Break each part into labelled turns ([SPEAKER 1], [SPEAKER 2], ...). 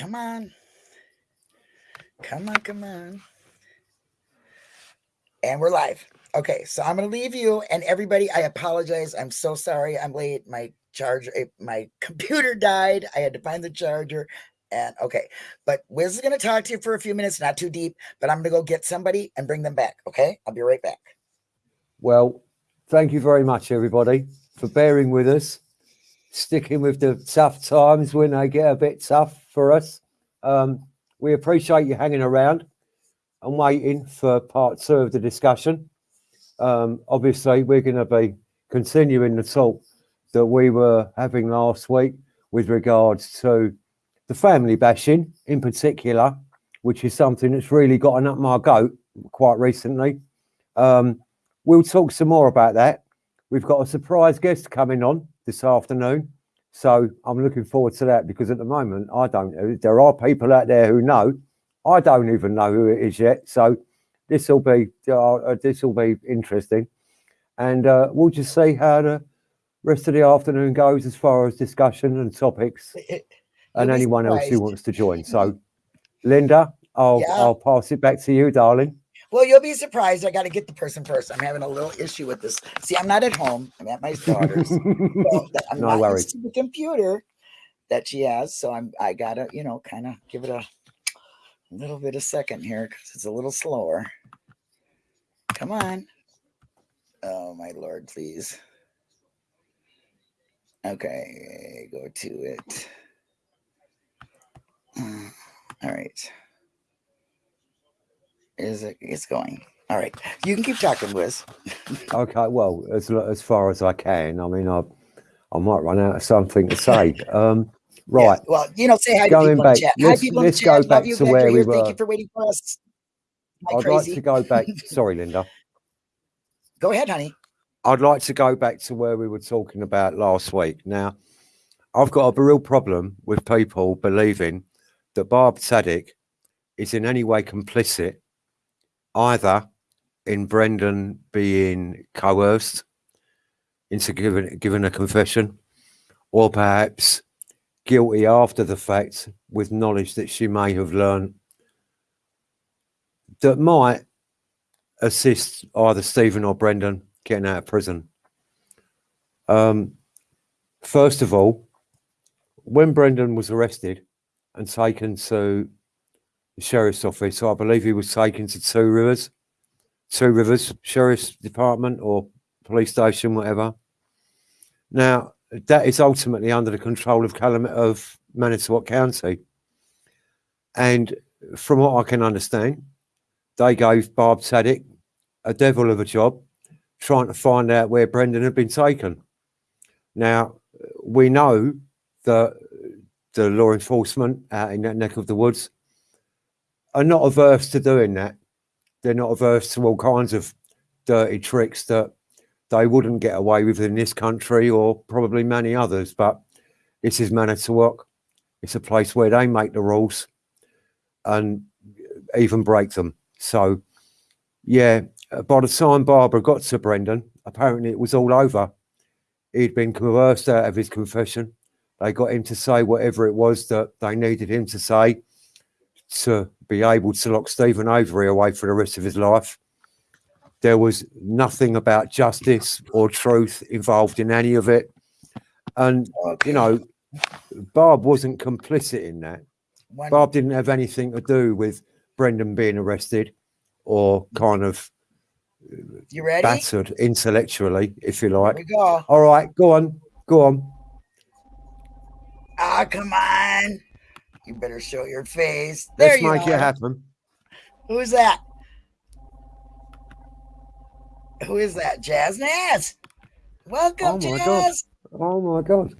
[SPEAKER 1] come on. Come on, come on. And we're live. Okay, so I'm going to leave you and everybody. I apologize. I'm so sorry. I'm late. My charger, eh, my computer died. I had to find the charger. And okay, but Wiz is going to talk to you for a few minutes, not too deep, but I'm going to go get somebody and bring them back. Okay, I'll be right back.
[SPEAKER 2] Well, thank you very much, everybody, for bearing with us, sticking with the tough times when they get a bit tough for us. Um, we appreciate you hanging around and waiting for part two of the discussion. Um, obviously, we're going to be continuing the talk that we were having last week with regards to the family bashing in particular, which is something that's really gotten up my goat quite recently. Um, we'll talk some more about that. We've got a surprise guest coming on this afternoon. So I'm looking forward to that because at the moment, I don't know. There are people out there who know. I don't even know who it is yet. So this will be uh, this will be interesting, and uh, we'll just see how the rest of the afternoon goes as far as discussion and topics, and anyone else who wants to join. So, Linda, I'll
[SPEAKER 1] Yeah.
[SPEAKER 2] I'll pass it back to you, darling.
[SPEAKER 1] Well, you'll be surprised. I got to get the person first. I'm having a little issue with this. See, I'm not at home. I'm at my daughter's. so I'm
[SPEAKER 2] No
[SPEAKER 1] not
[SPEAKER 2] worries.
[SPEAKER 1] the computer that she has. So I'm I gotta, you know, kind of give it a little bit of second here because it's a little slower. Come on. Oh my lord, please. Okay, go to it. All right. Is it it's going. All right. You can keep talking, Wiz.
[SPEAKER 2] Okay, well, as as far as I can. I mean, I I might run out of something to say. Um, right.
[SPEAKER 1] Well, you know, say hi to
[SPEAKER 2] Going
[SPEAKER 1] people in
[SPEAKER 2] back,
[SPEAKER 1] chat. Hi,
[SPEAKER 2] let's- let's go. Back
[SPEAKER 1] you
[SPEAKER 2] to where we
[SPEAKER 1] here. Thank you for waiting for us. Like
[SPEAKER 2] I'd like to go back. Sorry, Linda.
[SPEAKER 1] Go ahead, honey.
[SPEAKER 2] I'd like to go back to where we were talking about last week. Now, I've got a real problem with people believing that Barb Tadych is in any way complicit either in Brendan being coerced into giving, giving a confession or perhaps guilty after the fact with knowledge that she may have learned that might assist either Stephen or Brendan getting out of prison. Um, first of all, when Brendan was arrested and taken to the sheriff's office, So I believe he was taken to Two Rivers, Two Rivers Sheriff's Department or police station, whatever. Now, that is ultimately under the control of Calam- of Manitowoc County. And from what I can understand, they gave Barb Tadych a devil of a job trying to find out where Brendan had been taken. Now, we know that the law enforcement out in that neck of the woods are not averse to doing that. They're not averse to all kinds of dirty tricks that they wouldn't get away with in this country or probably many others. But this is Manitowoc. It's a place where they make the rules and even break them. So, yeah, by the time Barbara got to Brendan, apparently it was all over. He'd been coerced out of his confession. They got him to say whatever it was that they needed him to say to be able to lock Stephen Avery away for the rest of his life. There was nothing about justice or truth involved in any of it. And, you know, Barb wasn't complicit in that.
[SPEAKER 1] One-
[SPEAKER 2] Barb didn't have anything to do with Brendan being arrested or kind of
[SPEAKER 1] you ready?
[SPEAKER 2] battered intellectually, if you like. All right, go on, go on.
[SPEAKER 1] Ah, come on. You better show your face. There
[SPEAKER 2] Let's
[SPEAKER 1] you
[SPEAKER 2] make
[SPEAKER 1] are. Who's that? Who is that? Jazz Naz. Welcome,
[SPEAKER 2] Oh my
[SPEAKER 1] Jazz.
[SPEAKER 2] God. Oh my god,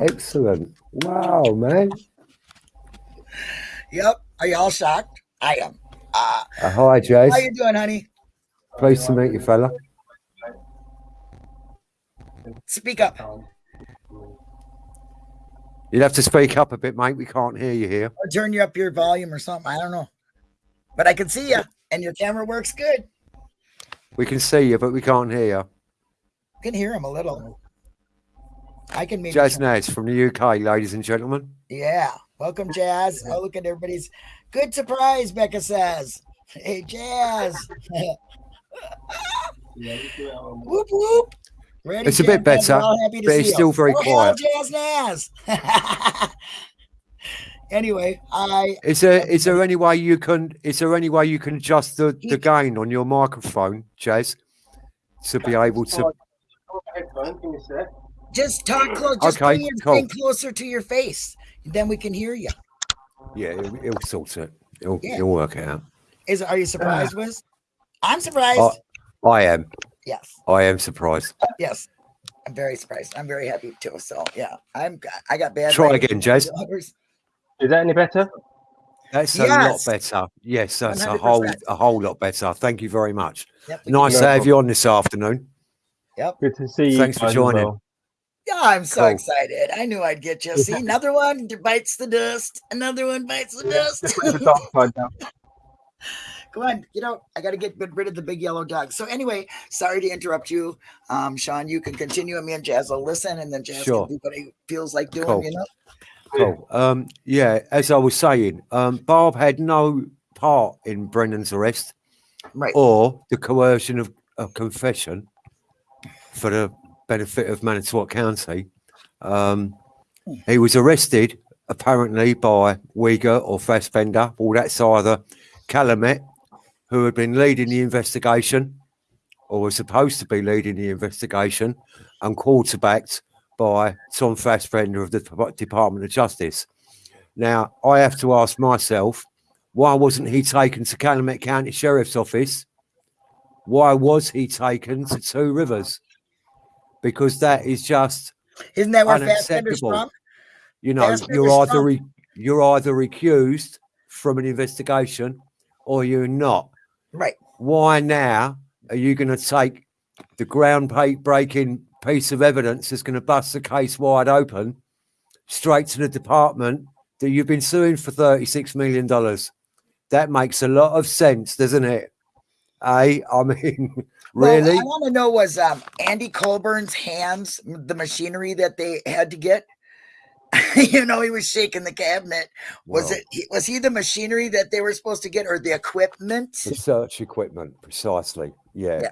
[SPEAKER 2] excellent! Wow, man.
[SPEAKER 1] Yep. Are you all shocked? I am. Uh,
[SPEAKER 2] Uh, hi, Jazz.
[SPEAKER 1] how you doing, honey?
[SPEAKER 2] Pleased to meet you, fella.
[SPEAKER 1] Speak up.
[SPEAKER 2] You'd have to speak up a bit, mate. We can't hear you here.
[SPEAKER 1] Or turn you up your volume or something. I don't know. But I can see you, and your camera works good.
[SPEAKER 2] We can see you, but we can't hear you.
[SPEAKER 1] I can hear him a little. I can meet
[SPEAKER 2] Jazz Naz from the UK, ladies and gentlemen.
[SPEAKER 1] Yeah. Welcome, Jazz. Oh, look at everybody's good surprise. Becca says, "Hey, Jazz." whoop whoop. Ready,
[SPEAKER 2] It's a bit better,
[SPEAKER 1] we're all happy to
[SPEAKER 2] but it's
[SPEAKER 1] you.
[SPEAKER 2] still very
[SPEAKER 1] Oh,
[SPEAKER 2] quiet.
[SPEAKER 1] Anyway, I
[SPEAKER 2] Is there is there any way you can is there any way you can adjust the, the gain on your microphone, Jazz, to be able to?
[SPEAKER 1] just talk close. Just
[SPEAKER 2] Okay, cool.
[SPEAKER 1] closer to your face, then we can hear you.
[SPEAKER 2] Yeah, he'll, he'll sort it. He'll,
[SPEAKER 1] Yeah.
[SPEAKER 2] he'll work it out.
[SPEAKER 1] Is are you surprised,
[SPEAKER 2] Ah.
[SPEAKER 1] Wiz? I'm surprised.
[SPEAKER 2] Oh. I am.
[SPEAKER 1] Yes, oh,
[SPEAKER 2] I am surprised.
[SPEAKER 1] yes. I'm very surprised. I'm very happy too. So yeah, I'm. I got bad.
[SPEAKER 2] Try
[SPEAKER 1] writing.
[SPEAKER 2] again, Jazz.
[SPEAKER 3] Is that any better?
[SPEAKER 2] That's a
[SPEAKER 1] Yes.
[SPEAKER 2] lot better. Yes, that's a whole
[SPEAKER 1] 100%.
[SPEAKER 2] a whole lot better. Thank you very much.
[SPEAKER 1] Yep,
[SPEAKER 2] Nice to have you on this afternoon.
[SPEAKER 1] Yep.
[SPEAKER 3] Good to see you.
[SPEAKER 2] Thanks for joining.
[SPEAKER 3] well.
[SPEAKER 1] Yeah, I'm so
[SPEAKER 2] Cool.
[SPEAKER 1] excited. I knew I'd get you. See, another one bites the dust. Another one bites the dust.
[SPEAKER 3] Put the dark side down.
[SPEAKER 1] Come on, get out. I got to get rid of the big yellow dog. So anyway, sorry to interrupt you, um, Sean. You can continue, and me and Jazz will listen, and then Jazz
[SPEAKER 2] Sure.
[SPEAKER 1] can do what he feels like doing.
[SPEAKER 2] Cool.
[SPEAKER 1] You know,
[SPEAKER 2] Cool. Um, yeah, as I was saying, um, Barb had no part in Brendan's arrest
[SPEAKER 1] right?
[SPEAKER 2] or the coercion of a confession for the benefit of Manitowoc County. Um, he was arrested apparently by Wiegert or Fassbender, or that's either Calumet, who had been leading the investigation or was supposed to be leading the investigation, and quarterbacked by Tom Fassbender of the Department of Justice. Now, I have to ask myself, why wasn't he taken to Calumet County Sheriff's Office? Why was he taken to Two Rivers? Because that is just,
[SPEAKER 1] Isn't that where Fassbender's from?
[SPEAKER 2] you know, you're either re- you're either accused from an investigation or you're not.
[SPEAKER 1] Right.
[SPEAKER 2] Why now are you going to take the ground-breaking piece of evidence that's going to bust the case wide open straight to the department that you've been suing for $36 million? That makes a lot of sense, doesn't it? I, I mean,
[SPEAKER 1] Well,
[SPEAKER 2] really?
[SPEAKER 1] I want to know was um, Andy Colborn's hands the machinery that they had to get? you know, he was shaking the cabinet. Was
[SPEAKER 2] Well,
[SPEAKER 1] it? Was he the machinery that they were supposed to get, or the equipment?
[SPEAKER 2] The search equipment, precisely. Yeah.
[SPEAKER 1] Yeah.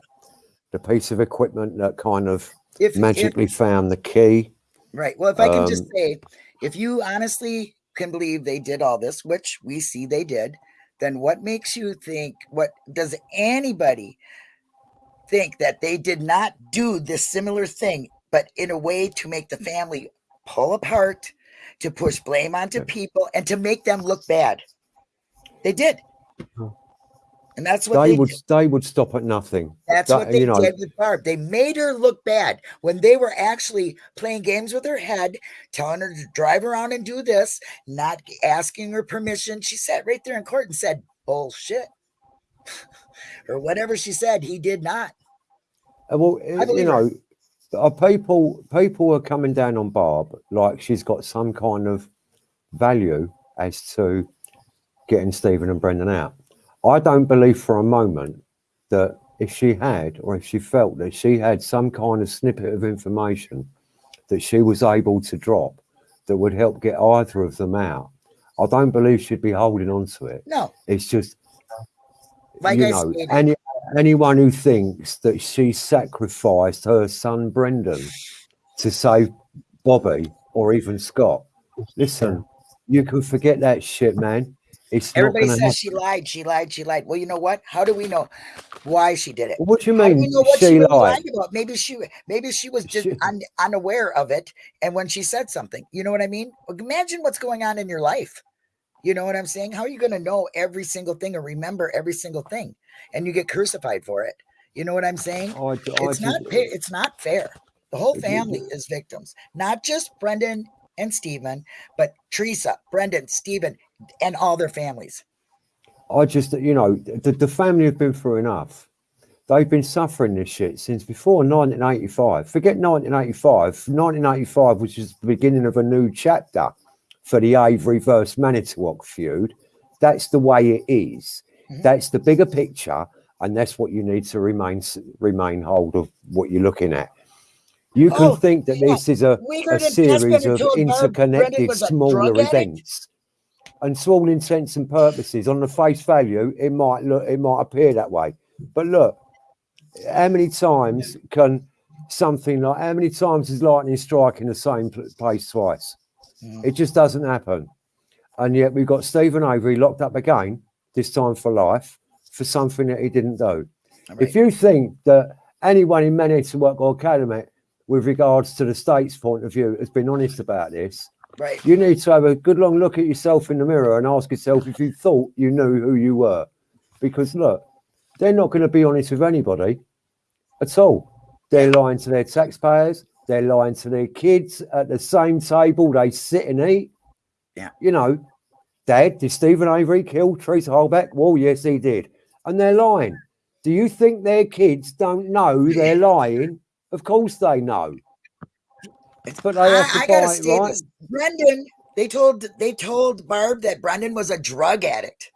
[SPEAKER 2] The piece of equipment that kind of
[SPEAKER 1] If, if
[SPEAKER 2] magically found the key.
[SPEAKER 1] Right. Well, if I can just
[SPEAKER 2] Um,
[SPEAKER 1] say, if you honestly can believe they did all this, which we see they did, then what makes you think, what does anybody think that they did not do this similar thing, but in a way to make the family pull apart, to push blame onto people, and to make them look bad? They did. And that's what
[SPEAKER 2] They
[SPEAKER 1] they
[SPEAKER 2] would
[SPEAKER 1] did.
[SPEAKER 2] they would stop at nothing.
[SPEAKER 1] That's
[SPEAKER 2] that-
[SPEAKER 1] what they
[SPEAKER 2] you know-
[SPEAKER 1] did with Barb. They made her look bad when they were actually playing games with her head, telling her to drive around and do this, not asking her permission. She sat right there in court and said, bullshit. or whatever she said, he did not.
[SPEAKER 2] Uh, Well, uh, you
[SPEAKER 1] know, her.
[SPEAKER 2] Uh, people people are coming down on Barb like she's got some kind of value as to getting Stephen and Brendan out. I don't believe for a moment that if she had, or if she felt that she had some kind of snippet of information that she was able to drop that would help get either of them out, I don't believe she'd be holding on to it.
[SPEAKER 1] No,
[SPEAKER 2] It's just
[SPEAKER 1] like
[SPEAKER 2] you know, any anyone who thinks that she sacrificed her son Brendan to save Bobby or even Scott, listen, you can forget that shit, man. It's
[SPEAKER 1] everybody says
[SPEAKER 2] happen.
[SPEAKER 1] she lied, she lied, she lied. Well, you know what? How do we know why she did it?
[SPEAKER 2] What do you
[SPEAKER 1] How do
[SPEAKER 2] mean
[SPEAKER 1] we know what she,
[SPEAKER 2] she lied?
[SPEAKER 1] about? Maybe she maybe she was just
[SPEAKER 2] She-
[SPEAKER 1] un, unaware of it. And when she said something, you know what I mean? Imagine what's going on in your life. You know what I'm saying? How are you going to know every single thing or remember every single thing? And you get crucified for it. You know what I'm saying?
[SPEAKER 2] I, I
[SPEAKER 1] It's not
[SPEAKER 2] just-
[SPEAKER 1] it's not fair. The whole family is victims, not just Brendan and Stephen, but Teresa, Brendan, Stephen, and all their families.
[SPEAKER 2] I just, you know, the, the family have been through enough. They've been suffering this shit since before 1985. Forget 1985. 1985, which is the beginning of a new chapter for the Avery versus Manitowoc feud. That's the way it is.
[SPEAKER 1] Mhm.
[SPEAKER 2] That's the bigger picture, and that's what you need to remain remain hold of what you're looking at. You can
[SPEAKER 1] Oh,
[SPEAKER 2] think that
[SPEAKER 1] yeah.
[SPEAKER 2] this is a, a series of
[SPEAKER 1] told Barb Brendan
[SPEAKER 2] interconnected smaller events. And to all intents and purposes, on the face value, it might look, it might appear that way. But look, how many times can something like how many times is lightning striking the same place twice?
[SPEAKER 1] Mm.
[SPEAKER 2] It just doesn't happen. And yet we've got Stephen Avery locked up again, this time for life, for something that he didn't do.
[SPEAKER 1] Right.
[SPEAKER 2] If you think that anyone in Manchester Work or Academy, with regards to the state's point of view, has been honest about this,
[SPEAKER 1] right.
[SPEAKER 2] you need to have a good long look at yourself in the mirror and ask yourself if you thought you knew who you were. Because look, they're not going to be honest with anybody at all. They're lying to their taxpayers, they're lying to their kids at the same table they sit and eat.
[SPEAKER 1] Yeah.
[SPEAKER 2] You know, Dad, did Stephen Avery kill Teresa Halbach? Well, yes, he did. And they're lying. Do you think their kids don't know they're lying? Of course they know. But they have to
[SPEAKER 1] I, I gotta
[SPEAKER 2] buy it,
[SPEAKER 1] say
[SPEAKER 2] right?
[SPEAKER 1] this. Brendan, they told they told Barb that Brendan was a drug addict.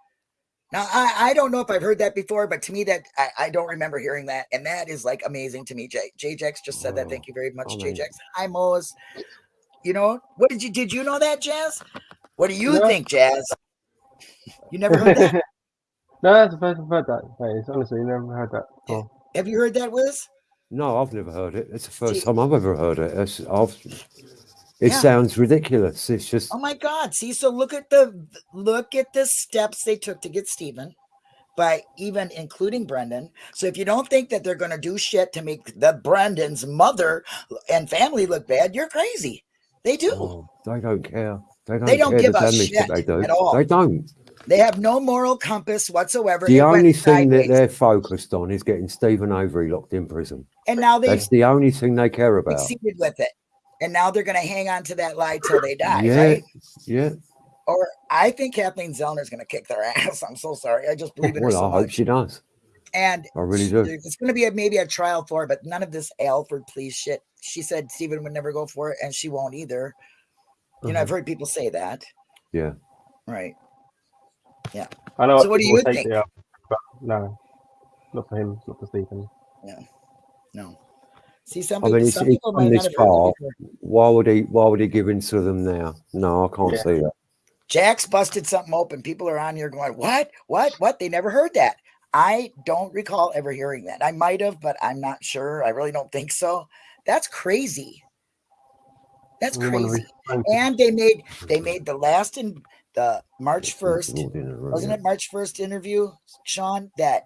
[SPEAKER 1] Now I, I don't know if I've heard that before, but to me that I, I don't remember hearing that, and that is like amazing to me. J JJX just said that.
[SPEAKER 2] Oh,
[SPEAKER 1] Thank you very much,
[SPEAKER 2] mean-
[SPEAKER 1] JJX. Hi Mo's. You know what did you did you know that Jazz? What do you
[SPEAKER 3] No.
[SPEAKER 1] think, Jazz? You never heard that?
[SPEAKER 3] no, that's the first I've heard that. Face. Honestly, you never heard that. before.
[SPEAKER 1] Have you heard that, Wiz?
[SPEAKER 2] No, I've never heard it. It's the first
[SPEAKER 1] See-
[SPEAKER 2] time I've ever heard it. It's, I've, it
[SPEAKER 1] Yeah.
[SPEAKER 2] sounds ridiculous. It's just
[SPEAKER 1] Oh my God! See, so look at the look at the steps they took to get Stephen, by even including Brendan. So if you don't think that they're going to do shit to make the Brendan's mother and family look bad, you're crazy. They do.
[SPEAKER 2] oh, they don't care. They don't,
[SPEAKER 1] They don't give a shit
[SPEAKER 2] they do.
[SPEAKER 1] at all.
[SPEAKER 2] They don't.
[SPEAKER 1] They have no moral compass whatsoever.
[SPEAKER 2] The
[SPEAKER 1] It
[SPEAKER 2] only thing that they're focused on is getting Stephen Avery locked in prison.
[SPEAKER 1] and now they've
[SPEAKER 2] That's the only thing they care about.
[SPEAKER 1] succeeded with it. And now they're going to hang on to that lie till they die,
[SPEAKER 2] Yeah,
[SPEAKER 1] right?
[SPEAKER 2] yeah.
[SPEAKER 1] Or I think Kathleen Zellner's going to kick their ass. I'm so sorry. I just believe in her
[SPEAKER 2] Well,
[SPEAKER 1] so
[SPEAKER 2] I hope
[SPEAKER 1] much.
[SPEAKER 2] she does.
[SPEAKER 1] And
[SPEAKER 2] I really do.
[SPEAKER 1] It's going to be a, maybe a trial for, her, but none of this Alford please shit. She said Stephen would never go for it, and she won't either. You know, I've heard people say that.
[SPEAKER 2] Yeah.
[SPEAKER 1] Right. Yeah.
[SPEAKER 3] I know.
[SPEAKER 1] So what do you think?
[SPEAKER 3] the, uh, but no, not for him, not for Stephen. Yeah.
[SPEAKER 1] No. See, some
[SPEAKER 2] I
[SPEAKER 1] people,
[SPEAKER 2] mean,
[SPEAKER 1] some people might
[SPEAKER 2] this
[SPEAKER 1] have
[SPEAKER 2] far. Why would he? Why would he give in to them now? No, I can't
[SPEAKER 3] Yeah.
[SPEAKER 2] see that.
[SPEAKER 1] Jack's busted something open. People are on here going, "What? What? What?" They never heard that. I don't recall ever hearing that. I might have, but I'm not sure. I really don't think so. That's crazy. That's crazy. And they made they made the last in the March first.
[SPEAKER 2] Walked in and
[SPEAKER 1] wasn't it March 1st interview, Sean? That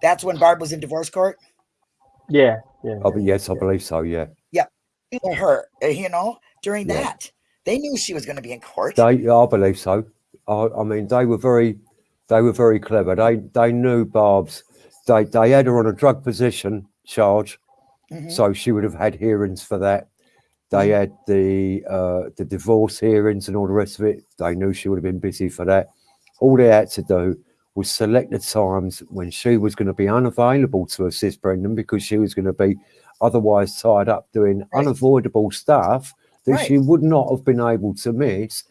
[SPEAKER 1] that's when Barb was in divorce court.
[SPEAKER 3] Yeah, yeah.
[SPEAKER 2] Oh, but yes, I believe so. Yeah,
[SPEAKER 1] For her, uh, you know, during
[SPEAKER 2] Yeah.
[SPEAKER 1] that. They knew she was going to be in court.
[SPEAKER 2] they. I believe so. I, I mean, they were very, they were very clever. They they knew Barb's. They they had her on a drug possession charge,
[SPEAKER 1] Mhm.
[SPEAKER 2] so she would have had hearings for that. They had the uh, the divorce hearings and all the rest of it. They knew she would have been busy for that. All they had to do was select the times when she was going to be unavailable to assist Brendan because she was going to be otherwise tied up doing
[SPEAKER 1] Right.
[SPEAKER 2] unavoidable stuff that
[SPEAKER 1] Right.
[SPEAKER 2] she would not have been able to miss.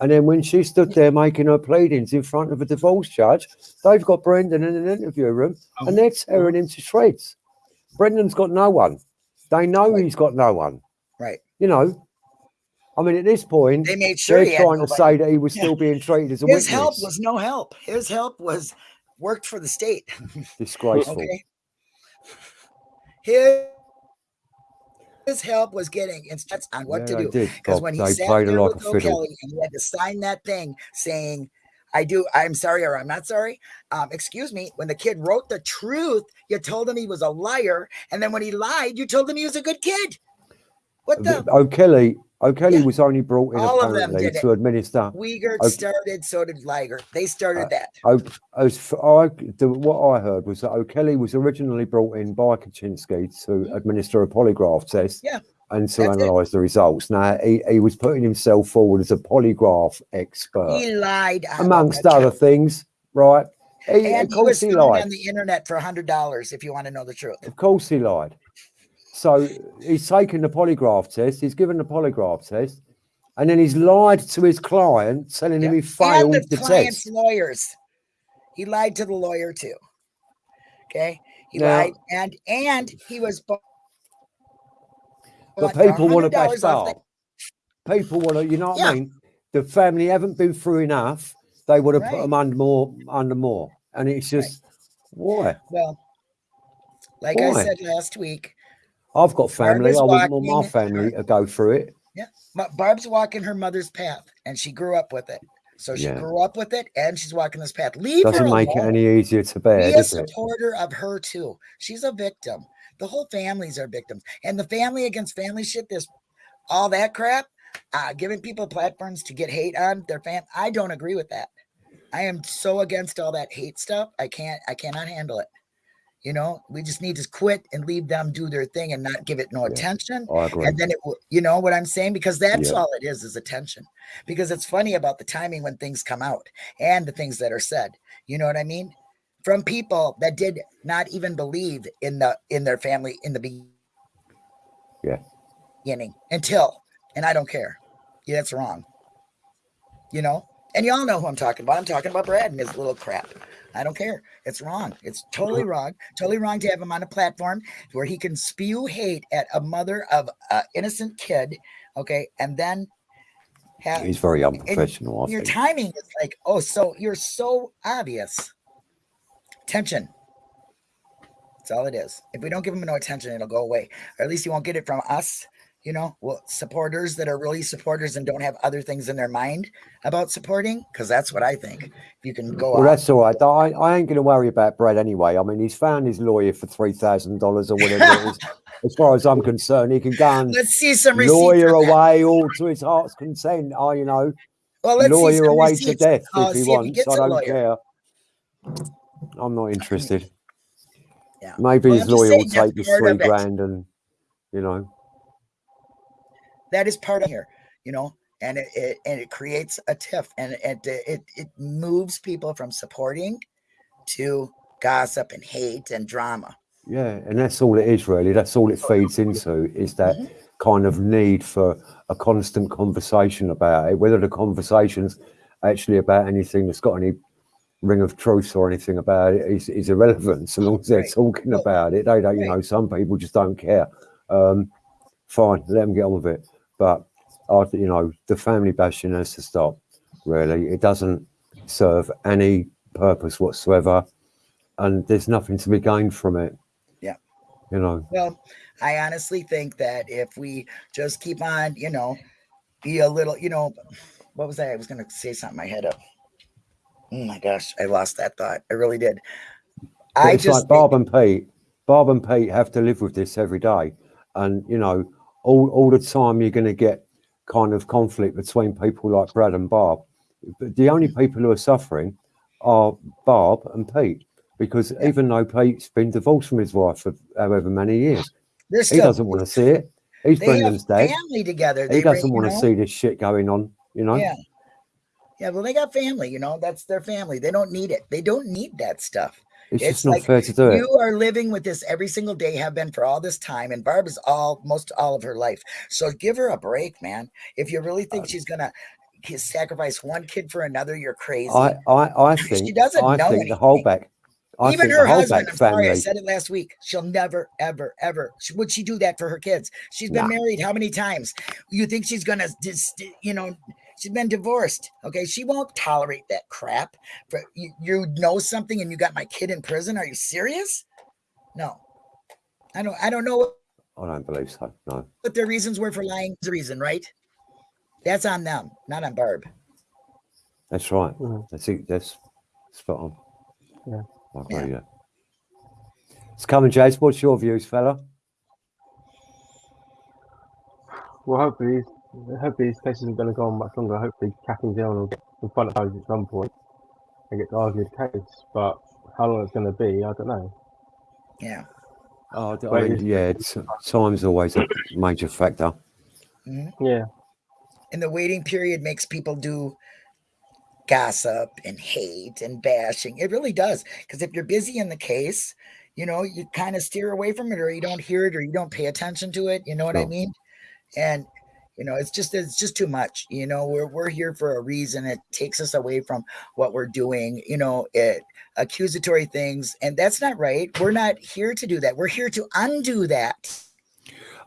[SPEAKER 2] And then when she stood there making her pleadings in front of a divorce judge, they've got Brendan in an interview room
[SPEAKER 1] Oh.
[SPEAKER 2] and they're tearing him to shreds. Brendan's got no one. They know
[SPEAKER 1] Right.
[SPEAKER 2] he's got no one.
[SPEAKER 1] Right.
[SPEAKER 2] You know, I mean, at this point,
[SPEAKER 1] They made sure
[SPEAKER 2] they're trying to
[SPEAKER 1] nobody.
[SPEAKER 2] say that he was
[SPEAKER 1] Yeah.
[SPEAKER 2] still being treated as a
[SPEAKER 1] His
[SPEAKER 2] witness.
[SPEAKER 1] help was no help. His help was worked for the state.
[SPEAKER 2] disgraceful.
[SPEAKER 1] Okay. His his help was getting instructions on what
[SPEAKER 2] Yeah,
[SPEAKER 1] to do. Because when he
[SPEAKER 2] They
[SPEAKER 1] sat there
[SPEAKER 2] like
[SPEAKER 1] with. O'Kelly and he had to sign that thing saying, I do, I'm sorry or I'm not sorry. Um, excuse me. When the kid wrote the truth, you told him he was a liar. And then when he lied, you told him he was a good kid. What the
[SPEAKER 2] O'Kelly, O'Kelly
[SPEAKER 1] Yeah.
[SPEAKER 2] was only brought in
[SPEAKER 1] All of them
[SPEAKER 2] apparently to administer.
[SPEAKER 1] Wiegert
[SPEAKER 2] Okay.
[SPEAKER 1] started, so did Liger. They started
[SPEAKER 2] Uh,
[SPEAKER 1] that.
[SPEAKER 2] O- As f- I, the, what I heard was that O'Kelly was originally brought in by Kachinsky to administer a polygraph test
[SPEAKER 1] Yeah.
[SPEAKER 2] and to
[SPEAKER 1] That's it.
[SPEAKER 2] analyse the results. Now, he, he was putting himself forward as a polygraph expert,
[SPEAKER 1] He lied
[SPEAKER 2] amongst other things, right? He,
[SPEAKER 1] And
[SPEAKER 2] of
[SPEAKER 1] he was
[SPEAKER 2] he lied.
[SPEAKER 1] on the internet for a hundred dollars if you want to know the truth.
[SPEAKER 2] Of course he lied. So he's taken the polygraph test, he's given the polygraph test, and then he's lied to his client, telling him he
[SPEAKER 1] and
[SPEAKER 2] failed
[SPEAKER 1] the,
[SPEAKER 2] the,
[SPEAKER 1] client's
[SPEAKER 2] test.
[SPEAKER 1] lawyers. He lied to the lawyer too. Okay, he
[SPEAKER 2] Now-
[SPEAKER 1] lied, and and he was. bu-
[SPEAKER 2] But people want to
[SPEAKER 1] $100 off
[SPEAKER 2] People want to, you know what
[SPEAKER 1] Yeah.
[SPEAKER 2] I mean? the family haven't been through enough, they would have put
[SPEAKER 1] Right.
[SPEAKER 2] them under more, under more. And it's
[SPEAKER 1] Right.
[SPEAKER 2] just why?
[SPEAKER 1] Well, like I said last week,
[SPEAKER 2] I've got family. I wouldn't want my family to go through it.
[SPEAKER 1] Yeah. Barb's walking her mother's path, and she grew up with it. So she
[SPEAKER 2] Yeah.
[SPEAKER 1] grew up with it, and she's walking this path. Leave
[SPEAKER 2] Doesn't make it any easier to bear,
[SPEAKER 1] Be a
[SPEAKER 2] does it?
[SPEAKER 1] supporter of her too. She's a victim. The whole families are victims, and the family against family shit. This, all that crap, uh, giving people platforms to get hate on their fam. I don't agree with that. I am so against all that hate stuff. I can't. I cannot handle it. You know, we just need to quit and leave them do their thing and not give it no
[SPEAKER 2] Yeah.
[SPEAKER 1] attention.
[SPEAKER 2] Oh, agree.
[SPEAKER 1] and then it will you know what i'm saying? Because that's
[SPEAKER 2] Yeah.
[SPEAKER 1] all it is is attention. Because it's funny about the timing when things come out and the things that are said. You know what i mean? From people that did not even believe in the in their family in the be-
[SPEAKER 2] Yeah.
[SPEAKER 1] beginning until and i don't care. Yeah that's wrong. You know? And y'all know who i'm talking about. I'm talking about brad and his little crap i don't care. It's wrong. It's totally wrong totally wrong to have him on a platform where he can spew hate at a mother of an innocent kid okay? And then have
[SPEAKER 2] He's very unprofessional,
[SPEAKER 1] your timing is like oh so you're so obvious. Tension. That's all it is. If we don't give him no attention it'll go away. Or at least he won't get it from us you know well supporters that are really supporters and don't have other things in their mind about supporting because that's what i think if you can go
[SPEAKER 2] Well,
[SPEAKER 1] out
[SPEAKER 2] that's all right. I, I ain't going to worry about Brad anyway. I mean, he's found his lawyer for three thousand dollars or whatever it is. As far as I'm concerned, he can go and
[SPEAKER 1] let's see some
[SPEAKER 2] lawyer away all to his heart's content. Oh, you know,
[SPEAKER 1] well let's see
[SPEAKER 2] lawyer away to death
[SPEAKER 1] Uh,
[SPEAKER 2] if he
[SPEAKER 1] if
[SPEAKER 2] wants.
[SPEAKER 1] gets
[SPEAKER 2] I don't
[SPEAKER 1] lawyer.
[SPEAKER 2] care. I'm not interested.
[SPEAKER 1] Yeah.
[SPEAKER 2] Maybe
[SPEAKER 1] Well,
[SPEAKER 2] his lawyer will take
[SPEAKER 1] the
[SPEAKER 2] three grand and, you know,
[SPEAKER 1] that is part of here you know and it, it and it creates a tiff and it, it it moves people from supporting to gossip and hate and drama
[SPEAKER 2] yeah. And that's all it is, really. That's all it feeds into is that
[SPEAKER 1] Mhm.
[SPEAKER 2] kind of need for a constant conversation about it. Whether the conversation's actually about anything that's got any ring of truth or anything about it is, is irrelevant so long as they're
[SPEAKER 1] Right.
[SPEAKER 2] talking about it. They don't, you
[SPEAKER 1] right.
[SPEAKER 2] know, some people just don't care. Um, fine, let them get on with it. But I, you know, the family bashing has to stop. Really, it doesn't serve any purpose whatsoever, and there's nothing to be gained from it.
[SPEAKER 1] Yeah.
[SPEAKER 2] you know,
[SPEAKER 1] well i honestly think that if we just keep on you know be a little you know what was that i was going to say something i had up oh my gosh i lost that thought i really did
[SPEAKER 2] But
[SPEAKER 1] i
[SPEAKER 2] it's
[SPEAKER 1] just
[SPEAKER 2] like Barb and Pete. Barb and Pete have to live with this every day, and you know, all all the time you're going to get kind of conflict between people like Brad and Barb. But the only people who are suffering are Barb and Pete, because even though Pete's been divorced from his wife for however many years,
[SPEAKER 1] they're
[SPEAKER 2] he
[SPEAKER 1] still
[SPEAKER 2] doesn't want to see it. His
[SPEAKER 1] they have
[SPEAKER 2] Brendan's dead.
[SPEAKER 1] family together
[SPEAKER 2] He doesn't want to see this shit going on. You know,
[SPEAKER 1] Yeah. Yeah, well, they got family, you know, that's their family. They don't need it. They don't need that stuff.
[SPEAKER 2] It's,
[SPEAKER 1] it's
[SPEAKER 2] just not fair to do it.
[SPEAKER 1] You are living with this every single day, have been for all this time, and Barb is all most all of her life. So give her a break, man. If you really think uh she's gonna sacrifice one kid for another, you're crazy.
[SPEAKER 2] I, I, I
[SPEAKER 1] She
[SPEAKER 2] think,
[SPEAKER 1] doesn't
[SPEAKER 2] I
[SPEAKER 1] know
[SPEAKER 2] think the. Halbach, I
[SPEAKER 1] Even her husband, I'm sorry, I said it last week. She'll never, ever, ever. sh- Would she do that for her kids? She's been
[SPEAKER 2] Nah.
[SPEAKER 1] married how many times? You think she's gonna, just, you know, she's been divorced. Okay, she won't tolerate that crap. For you, you know something, and you got my kid in prison. Are you serious? No, I don't. I don't know what
[SPEAKER 2] I don't believe so. No.
[SPEAKER 1] what their reasons were for lying. Is the reason, right? That's on them, not on Barb.
[SPEAKER 2] That's right.
[SPEAKER 3] Mhm.
[SPEAKER 2] That's it. That's spot on.
[SPEAKER 3] Yeah.
[SPEAKER 2] I agree.
[SPEAKER 1] Yeah.
[SPEAKER 2] Yeah. It's coming, Jace. What's your views, fella?
[SPEAKER 3] Well, hopefully, hopefully this case isn't going to go on much longer. Hopefully, Catherine Dillon will get in front at some point and get to argue the case. But how long it's going to be, I don't know.
[SPEAKER 1] Yeah.
[SPEAKER 2] Oh, I
[SPEAKER 3] Wait,
[SPEAKER 2] mean,
[SPEAKER 3] is-
[SPEAKER 2] yeah. It's, time's always a major factor.
[SPEAKER 1] Mhm.
[SPEAKER 3] Yeah,
[SPEAKER 1] and the waiting period makes people do gossip and hate and bashing. It really does. Because if you're busy in the case, you know, you kind of steer away from it or you don't hear it or you don't pay attention to it. You know what I mean? And you know, it's just it's just too much. You know, we're we're here for a reason. It takes us away from what we're doing, you know, it accusatory things, and that's not right. We're not here to do that. We're here to undo that.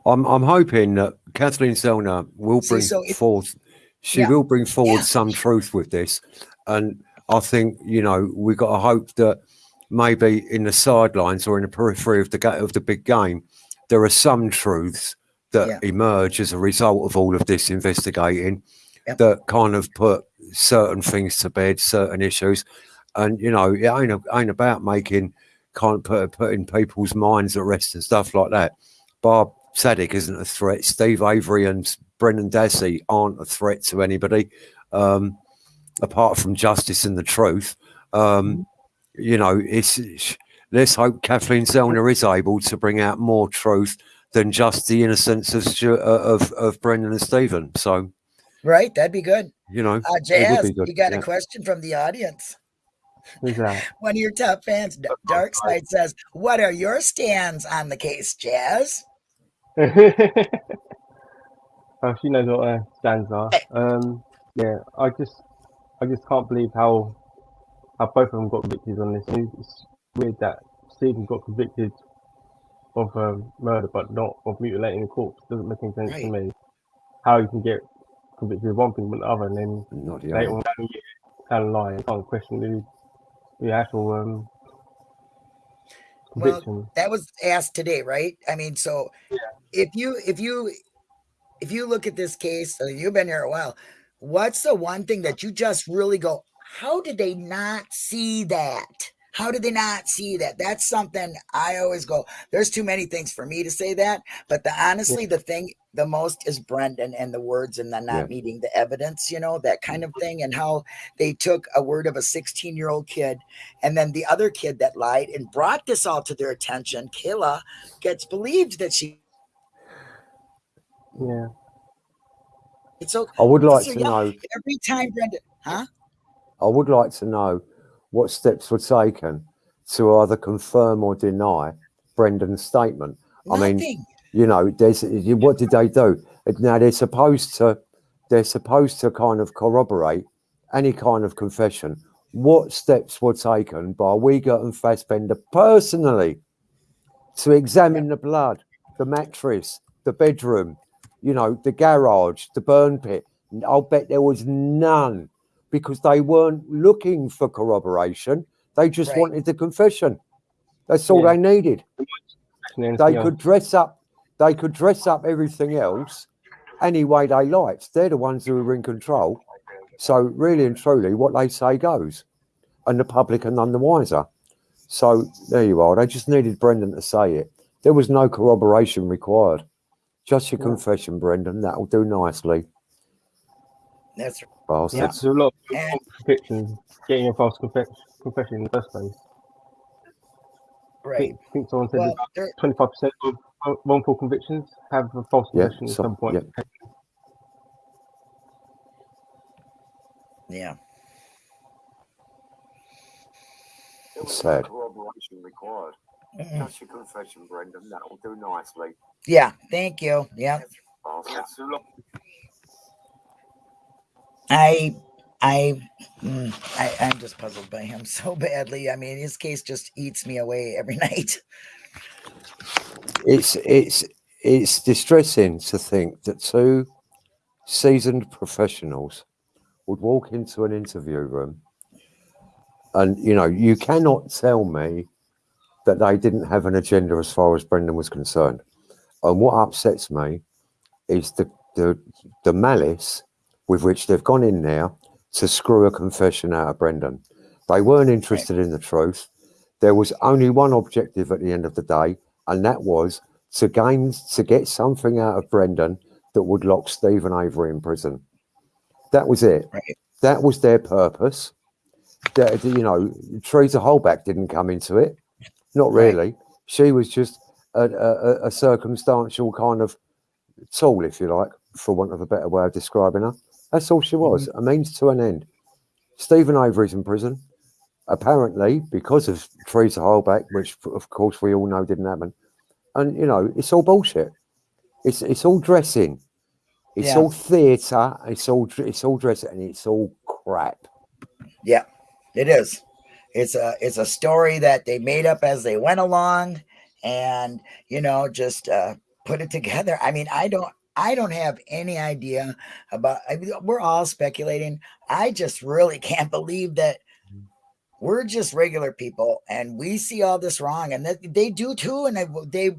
[SPEAKER 2] I'm, I'm hoping that Kathleen Zellner will
[SPEAKER 1] See,
[SPEAKER 2] bring
[SPEAKER 1] so it-
[SPEAKER 2] forth she
[SPEAKER 1] Yeah.
[SPEAKER 2] will bring forward
[SPEAKER 1] Yeah.
[SPEAKER 2] some truth with this. And I think, you know, we've got to hope that maybe in the sidelines or in the periphery of the of the big game, there are some truths that
[SPEAKER 1] Yeah.
[SPEAKER 2] emerge as a result of all of this investigating
[SPEAKER 1] Yep.
[SPEAKER 2] that kind of put certain things to bed, certain issues. And you know, it ain't a- ain't about making kind of put, putting people's minds at rest and stuff like that. Bob Sadik isn't a threat. Steve Avery and Brendan Dassey aren't a threat to anybody, um, apart from justice and the truth. Um, you know, it's, it's- let's hope Kathleen Zellner is able to bring out more truth than just the innocence of Stu- uh, of, of Brendan and Stephen. So
[SPEAKER 1] Right? That'd be good.
[SPEAKER 2] you know,
[SPEAKER 1] Uh,
[SPEAKER 2] it
[SPEAKER 1] Jazz,
[SPEAKER 2] good,
[SPEAKER 1] you got
[SPEAKER 2] yeah.
[SPEAKER 1] a question from the audience.
[SPEAKER 3] Who's that?
[SPEAKER 1] One of your top fans, D- Dark Side says, "What are your stands on the case, Jazz?"
[SPEAKER 3] oh, she knows what her stands are. Um, yeah, I just, I just can't believe how, how both of them got convicted on this. It's weird that Stephen got convicted of um, murder, but not of mutilating a corpse. Doesn't make any sense to me. How you can get convicted of one thing but the other, and then
[SPEAKER 2] not the
[SPEAKER 3] later
[SPEAKER 2] other.
[SPEAKER 3] on down the year, down the line, you can't question the, the actual um,
[SPEAKER 1] Well. That was asked today, right? I mean, so if you if you if you look at this case, you've been here a while. What's the one thing that you just really go? How did they not see that? How did they not see that? That's something I always go. There's too many things for me to say that, but the honestly, the thing the most is Brendan and the words and the not
[SPEAKER 2] Yeah.
[SPEAKER 1] meeting the evidence, you know, that kind of mm-hmm. thing, and how they took a word of a 16 year old kid and then the other kid that lied and brought this all to their attention, Kayla, gets believed that she.
[SPEAKER 3] Yeah.
[SPEAKER 1] It's okay.
[SPEAKER 2] I would like
[SPEAKER 1] so
[SPEAKER 2] to
[SPEAKER 1] young.
[SPEAKER 2] know.
[SPEAKER 1] every time Brendan, huh?
[SPEAKER 2] I would like to know what steps were taken to either confirm or deny Brendan's statement. I mean, you know, there's what did they do? Now they're supposed to they're supposed to kind of corroborate any kind of confession. What steps were taken by Wiegert and Fassbender personally to examine the blood, the mattress, the bedroom, you know, the garage, the burn pit? I'll bet there was none because they weren't looking for corroboration. They just
[SPEAKER 1] Right.
[SPEAKER 2] wanted the confession. That's all
[SPEAKER 3] Yeah.
[SPEAKER 2] they needed they
[SPEAKER 3] else.
[SPEAKER 2] could dress up they could dress up everything else any way they liked they're the ones who are in control so really and truly what they say goes and the public are none the wiser so there you are they just needed brendan to say it there was no corroboration required just your
[SPEAKER 3] Yeah.
[SPEAKER 2] confession brendan that'll do nicely
[SPEAKER 1] That's
[SPEAKER 2] bastard.
[SPEAKER 3] That's a lot of
[SPEAKER 1] and
[SPEAKER 3] conviction, getting a false confess- confession in the first place. I
[SPEAKER 1] right.
[SPEAKER 3] think, I think someone said
[SPEAKER 1] Well,
[SPEAKER 3] about 25% of wrongful convictions have a false
[SPEAKER 2] Yeah,
[SPEAKER 3] confession at
[SPEAKER 2] so-
[SPEAKER 3] some point.
[SPEAKER 2] yeah.
[SPEAKER 1] yeah.
[SPEAKER 2] sad
[SPEAKER 4] Corroboration required.
[SPEAKER 1] Mm-mm.
[SPEAKER 4] Just your confession, Brendan. That'll do nicely.
[SPEAKER 1] Yeah. Thank you. Yeah. I, I, mm, I, I'm just puzzled by him so badly. I mean, his case just eats me away every night.
[SPEAKER 2] it's it's it's distressing to think that two seasoned professionals would walk into an interview room and you know you cannot tell me that they didn't have an agenda as far as brendan was concerned and what upsets me is the the, the malice with which they've gone in there to screw a confession out of brendan they weren't interested in the truth there was only one objective at the end of the day and that was to gain to get something out of Brendan that would lock Stephen Avery in prison. That was it.
[SPEAKER 1] Right.
[SPEAKER 2] That was their purpose. That you know, Teresa Halbach didn't come into it. Not
[SPEAKER 1] Right.
[SPEAKER 2] really. She was just a, a, a circumstantial kind of tool, if you like, for want of a better way of describing her. That's all she was. A means to an end. Stephen Avery's in prison apparently because of Teresa Halbach, which of course we all know didn't happen. And you know, it's all bullshit. It's it's all dressing. It's
[SPEAKER 1] Yeah.
[SPEAKER 2] all theatre. It's all it's all dressing, and it's all crap.
[SPEAKER 1] Yeah, it is. It's a it's a story that they made up as they went along, and you know, just uh, put it together. I mean, I don't I don't have any idea about. I we're all speculating. I just really can't believe that we're just regular people and we see all this wrong, and that they do too. And they, they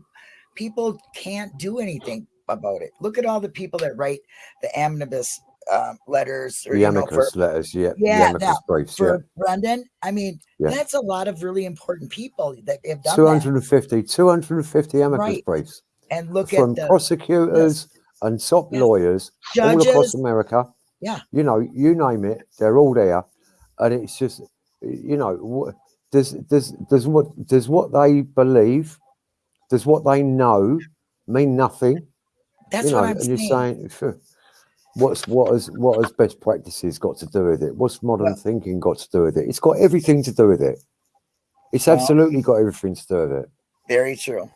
[SPEAKER 1] people can't do anything about it. Look at all the people that write the omnibus um, letters or
[SPEAKER 2] The
[SPEAKER 1] you know, for,
[SPEAKER 2] letters, yeah.
[SPEAKER 1] Yeah, now,
[SPEAKER 2] briefs, yeah.
[SPEAKER 1] for Brendan. I mean,
[SPEAKER 2] Yeah.
[SPEAKER 1] that's a lot of really important people that have done that.
[SPEAKER 2] 250, 250 amicus
[SPEAKER 1] Right.
[SPEAKER 2] briefs
[SPEAKER 1] And look
[SPEAKER 2] from
[SPEAKER 1] at the
[SPEAKER 2] prosecutors and top
[SPEAKER 1] Yeah.
[SPEAKER 2] lawyers all across. America.
[SPEAKER 1] Yeah.
[SPEAKER 2] You know, you name it, they're all there. And it's just, you know, does does does what does what they believe, does what they know mean nothing?
[SPEAKER 1] That's
[SPEAKER 2] you know,
[SPEAKER 1] what I'm
[SPEAKER 2] and
[SPEAKER 1] saying.
[SPEAKER 2] you're saying, "Phew, what's what has what has best practices got to do with it? What's modern
[SPEAKER 1] Well-
[SPEAKER 2] thinking got to do with it? It's got everything to do with it. It's
[SPEAKER 1] Well-
[SPEAKER 2] absolutely got everything to do with it.
[SPEAKER 1] Very true.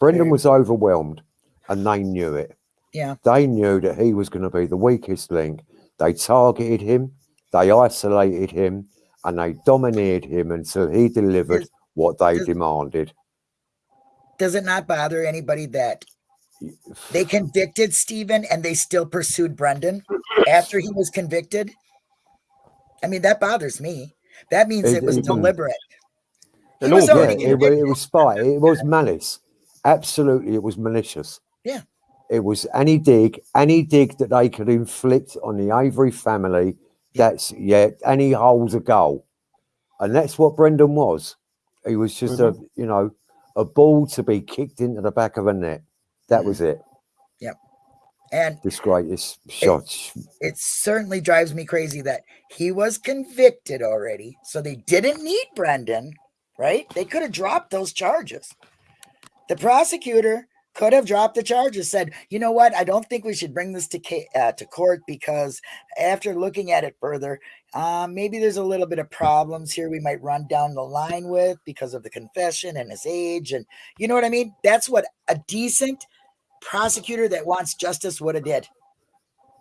[SPEAKER 2] Brendan
[SPEAKER 1] Very-
[SPEAKER 2] was overwhelmed, and they knew it.
[SPEAKER 1] Yeah.
[SPEAKER 2] They knew that he was going to be the weakest link. They targeted him, they isolated him, and they dominated him until he delivered
[SPEAKER 1] Does-
[SPEAKER 2] what they
[SPEAKER 1] does-
[SPEAKER 2] demanded.
[SPEAKER 1] Does it not bother anybody that they convicted Stephen and they still pursued Brendan after he was convicted? I mean, that bothers me. That means
[SPEAKER 2] It-
[SPEAKER 1] it was
[SPEAKER 2] it-
[SPEAKER 1] deliberate. He was
[SPEAKER 2] Yeah, it, it was spite. It was malice. Absolutely, it was malicious.
[SPEAKER 1] Yeah.
[SPEAKER 2] It was any dig, any dig that they could inflict on the Avery family. That's yeah, any hole's a goal, and that's what Brendan was. He was just a mm-hmm. you know a ball to be kicked into the back of a net. That was it. Yep.
[SPEAKER 1] And
[SPEAKER 2] Disgrace, it's shot.
[SPEAKER 1] it certainly drives me crazy that he was convicted already. So they didn't need Brendan, right? They could have dropped those charges. The prosecutor could have dropped the charges, said, you know what? I don't think we should bring this to, uh, to court because after looking at it further, um, maybe there's a little bit of problems here we might run down the line with because of the confession and his age. And you know what I mean? That's what a decent prosecutor that wants justice would have did.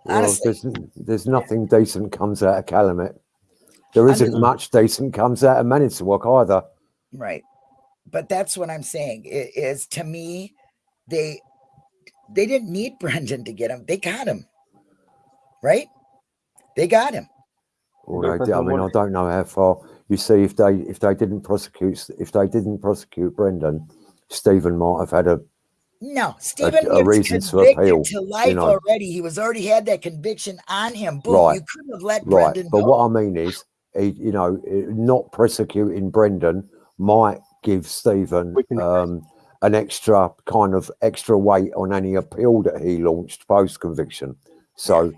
[SPEAKER 2] Well,
[SPEAKER 1] Honestly.
[SPEAKER 2] there's, there's nothing decent comes out of Calumet. There isn't
[SPEAKER 1] Under-
[SPEAKER 2] much decent comes out of Manitowoc either.
[SPEAKER 1] Right. But that's what I'm saying. i- Is to me, they they didn't need Brendan to get him. They got him. Right? They got him.
[SPEAKER 2] Or
[SPEAKER 3] Well,
[SPEAKER 2] they did- I mean, I don't know how far. You see, if they if they didn't prosecute if they didn't prosecute Brendan, Stephen might have had a
[SPEAKER 1] No, Stephen
[SPEAKER 2] a
[SPEAKER 1] was
[SPEAKER 2] reason to
[SPEAKER 1] convicted
[SPEAKER 2] appeal,
[SPEAKER 1] to life
[SPEAKER 2] know.
[SPEAKER 1] already. He was already had that conviction on him. Boom.
[SPEAKER 2] Right.
[SPEAKER 1] You couldn't have let
[SPEAKER 2] right.
[SPEAKER 1] Brendan
[SPEAKER 2] But
[SPEAKER 1] go.
[SPEAKER 2] what I mean is, he, you know, eh, not prosecuting Brendan might give Stephen um, an extra kind of extra weight on any appeal that he launched post conviction. So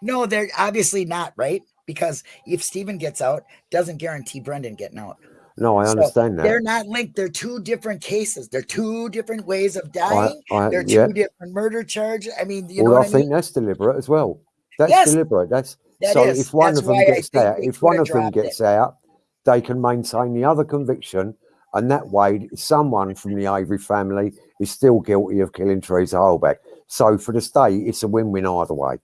[SPEAKER 1] no, they're obviously not, right? Because if Stephen gets out, doesn't guarantee Brendan getting out.
[SPEAKER 2] no, I
[SPEAKER 1] So,
[SPEAKER 2] understand that.
[SPEAKER 1] They're not linked. They're two different cases. They're two different ways of dying.
[SPEAKER 2] I,
[SPEAKER 1] They're two
[SPEAKER 2] yeah.
[SPEAKER 1] different murder charges. I mean, you know
[SPEAKER 2] well, I
[SPEAKER 1] what I
[SPEAKER 2] think
[SPEAKER 1] mean?
[SPEAKER 2] that's deliberate as well. That's
[SPEAKER 1] Yes,
[SPEAKER 2] deliberate. That's
[SPEAKER 1] That
[SPEAKER 2] so
[SPEAKER 1] is.
[SPEAKER 2] if one
[SPEAKER 1] That's
[SPEAKER 2] of them gets out, if one of them
[SPEAKER 1] dropped it.
[SPEAKER 2] gets out, they can maintain the other conviction, and that way, someone from the Avery family is still guilty of killing Teresa Halbach. So for the state, it's a win-win either way.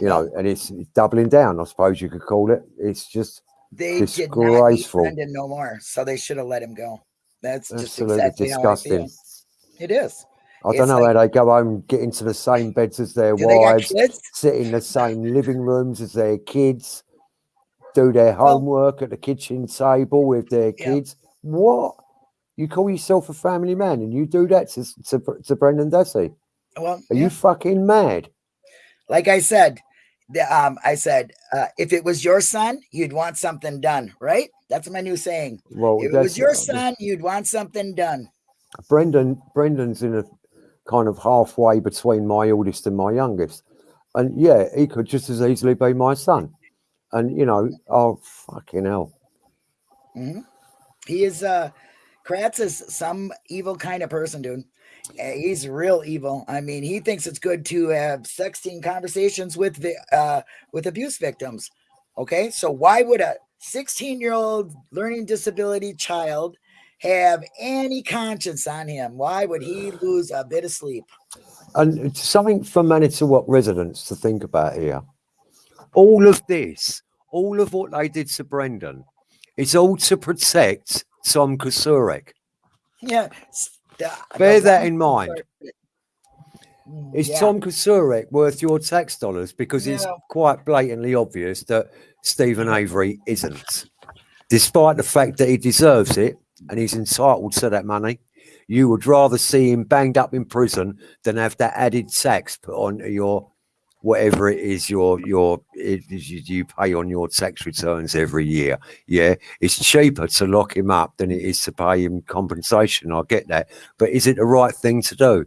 [SPEAKER 2] You know, and it's doubling down, I suppose you could call it. It's just
[SPEAKER 1] They did
[SPEAKER 2] disgraceful.
[SPEAKER 1] Brendan no more, so they should have let him go. That's just
[SPEAKER 2] absolutely
[SPEAKER 1] exactly
[SPEAKER 2] disgusting.
[SPEAKER 1] It is.
[SPEAKER 2] I
[SPEAKER 1] It's
[SPEAKER 2] don't know
[SPEAKER 1] like-
[SPEAKER 2] how they go home, get into the same beds as their
[SPEAKER 1] Do they got
[SPEAKER 2] wives, sit in the same living rooms as their kids, do their
[SPEAKER 1] Well-
[SPEAKER 2] homework at the kitchen table with their
[SPEAKER 1] Yeah.
[SPEAKER 2] kids. What? You call yourself a family man and you do that to, to, to Brendan Dassey?
[SPEAKER 1] Well,
[SPEAKER 2] Are
[SPEAKER 1] yeah.
[SPEAKER 2] you fucking mad?
[SPEAKER 1] like I said, the, um, I said, uh, if it was your son, you'd want something done, right? That's my new saying.
[SPEAKER 2] Well,
[SPEAKER 1] If it was your son, you'd want something done.
[SPEAKER 2] Brendan, Brendan's in a kind of halfway between my oldest and my youngest. And yeah, he could just as easily be my son. And you know, oh fucking hell.
[SPEAKER 1] hmm He is, uh, Kratz is some evil kind of person, dude. He's real evil. I mean, he thinks it's good to have sexting conversations with the uh, with abuse victims. Okay, so why would a 16 year old learning disability child have any conscience on him? Why would he lose a bit of sleep?
[SPEAKER 2] And something for Manitowoc residents to think about here. All of this, all of what they did to Brendan, is all to protect Tom Kocourek.
[SPEAKER 1] Yeah, s-
[SPEAKER 2] Bear that in mind.
[SPEAKER 1] Mm,
[SPEAKER 2] Is
[SPEAKER 1] yeah.
[SPEAKER 2] Tom Kocourek worth your tax dollars? Because it's quite blatantly obvious that Stephen Avery isn't. Despite the fact that he deserves it and he's entitled to that money, you would rather see him banged up in prison than have that added tax put on your whatever it is your your it is you, you pay on your tax returns every year. Yeah, it's cheaper to lock him up than it is to pay him compensation. I get that, but is it the right thing to do?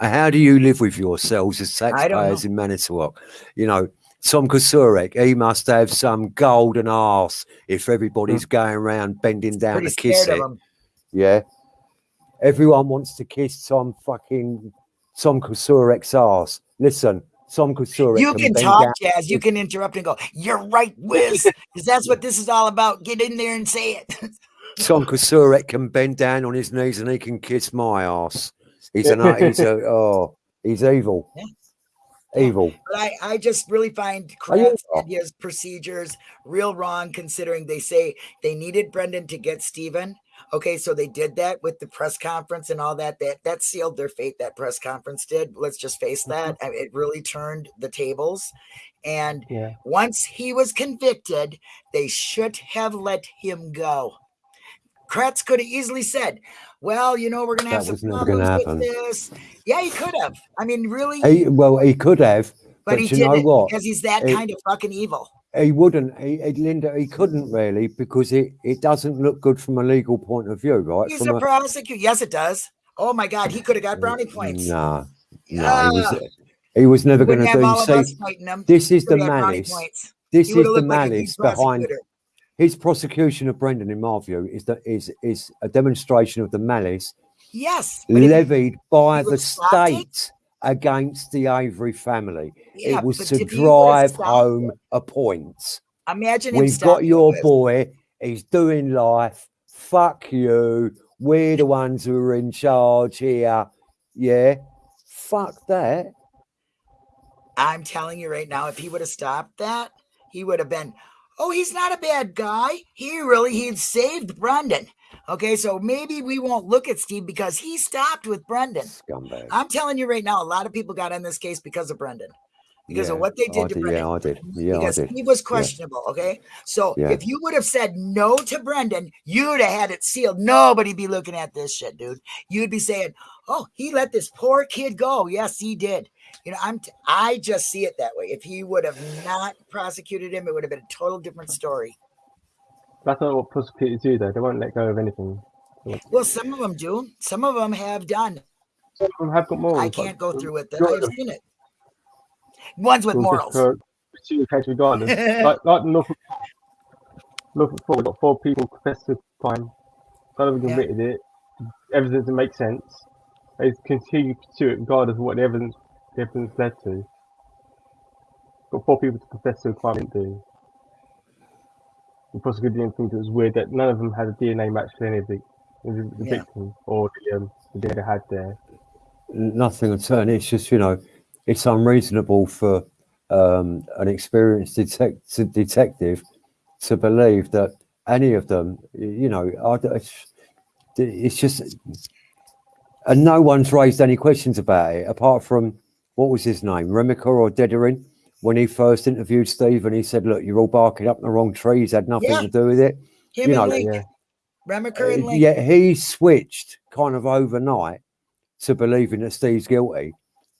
[SPEAKER 2] How do you live with yourselves as taxpayers in Manitowoc? You know, Tom Kocourek, he must have some golden ass if everybody's going around bending down to kiss it.
[SPEAKER 1] him.
[SPEAKER 2] Yeah. Everyone wants to kiss Tom fucking Tom Kocourek's arse. Listen, Tom Kocourek.
[SPEAKER 1] You can talk,
[SPEAKER 2] down-
[SPEAKER 1] Jazz. You can interrupt and go, You're right, Wiz. Because that's what this is all about. Get in there and say it.
[SPEAKER 2] Tom Kocourek can bend down on his knees and he can kiss my ass. He's an uh, he's a oh he's evil.
[SPEAKER 1] Yeah.
[SPEAKER 2] Evil.
[SPEAKER 1] But I, I just really find
[SPEAKER 2] Are you-
[SPEAKER 1] and his procedures real wrong considering they say they needed Brendan to get Steven. Okay, so they did that with the press conference and all that. That that sealed their fate. That press conference did. Let's just face that. Mm-hmm. I mean, it really turned the tables. And
[SPEAKER 3] Yeah.
[SPEAKER 1] once he was convicted, they should have let him go. Kratz could have easily said, "Well, you know, we're going to have
[SPEAKER 2] That
[SPEAKER 1] some
[SPEAKER 2] was never gonna
[SPEAKER 1] problems with this." Yeah, he could have. I mean, really,
[SPEAKER 2] He well he could have,
[SPEAKER 1] but,
[SPEAKER 2] but,
[SPEAKER 1] he
[SPEAKER 2] you know
[SPEAKER 1] didn't
[SPEAKER 2] what?
[SPEAKER 1] because he's that
[SPEAKER 2] He-
[SPEAKER 1] kind of fucking evil.
[SPEAKER 2] He wouldn't. He, he- Linda. He couldn't really because it it doesn't look good from a legal point of view, right?
[SPEAKER 1] He's
[SPEAKER 2] from
[SPEAKER 1] a prosecutor. Yes, it does. Oh my God, he could have got brownie points.
[SPEAKER 2] Nah, no,
[SPEAKER 1] Ah.
[SPEAKER 2] he was he was never going to do. See, this is the
[SPEAKER 1] would've got brownie
[SPEAKER 2] malice. This is the
[SPEAKER 1] looked like
[SPEAKER 2] malice behind his prosecution of Brendan, in my view, is that is is a demonstration of the malice
[SPEAKER 1] Yes,
[SPEAKER 2] levied by the
[SPEAKER 1] would've stopped it-
[SPEAKER 2] state against the Avery family.
[SPEAKER 1] yeah,
[SPEAKER 2] it was to
[SPEAKER 1] if he would've
[SPEAKER 2] drive home a point.
[SPEAKER 1] Imagine
[SPEAKER 2] We've got your
[SPEAKER 1] with-
[SPEAKER 2] boy. He's doing life. Fuck you. We're the ones who are in charge here. Yeah. Fuck that.
[SPEAKER 1] I'm telling you right now, if he would have stopped that, he would have been. Oh, he's not a bad guy. He really he'd saved Brendan. Okay, so maybe we won't look at Steve because he stopped with Brendan.
[SPEAKER 2] Scumbag.
[SPEAKER 1] I'm telling you right now, a lot of people got on this case because of Brendan, because of what they
[SPEAKER 2] I
[SPEAKER 1] did to
[SPEAKER 2] did,
[SPEAKER 1] Brendan.
[SPEAKER 2] Yeah, I did. Yeah, I
[SPEAKER 1] because
[SPEAKER 2] did.
[SPEAKER 1] he was questionable. Okay, so
[SPEAKER 2] Yeah.
[SPEAKER 1] if you would have said no to Brendan, you'd have had it sealed. Nobody'd be looking at this shit, dude. You'd be saying, "Oh, he let this poor kid go." Yes, he did. You know, I'm. T- I just see it that way. If he would have not prosecuted him, it would have been a total different story.
[SPEAKER 3] That's not what prosecutors do, though. They won't let go of anything.
[SPEAKER 1] Well, some of them do. Some of them have done.
[SPEAKER 3] Some of them have got morals.
[SPEAKER 1] I can't go through with.
[SPEAKER 3] Sure.
[SPEAKER 1] I've seen it. Ones with morals.
[SPEAKER 3] just For, pursue a case regardless. like, like Norfolk, Norfolk Forward, got four people confessed to crime. None of them
[SPEAKER 1] Yeah.
[SPEAKER 3] committed it. Evidence that makes sense. They continue to pursue it regardless of what the evidence, the evidence led to. Got four people to confess to a crime didn't do. The prosecutor didn't think it was weird that none of them had a DNA match to any of the, the, the
[SPEAKER 1] Yeah.
[SPEAKER 3] victim or the, um, the DNA they had there.
[SPEAKER 2] Nothing at all. It's just, you know, it's unreasonable for um, an experienced detect- detective to believe that any of them, you know, are, it's, it's just, and no one's raised any questions about it apart from what was his name, Remiker or Dedering, when he first interviewed Steve and he said, "Look, you're all barking up the wrong tree. He's had nothing
[SPEAKER 1] Yeah.
[SPEAKER 2] to do with it."
[SPEAKER 1] Him
[SPEAKER 2] you
[SPEAKER 1] and
[SPEAKER 2] know,
[SPEAKER 3] yeah.
[SPEAKER 1] Remiker and
[SPEAKER 2] Uh,
[SPEAKER 1] Lenk.
[SPEAKER 2] Yet he switched kind of overnight to believing that Steve's guilty,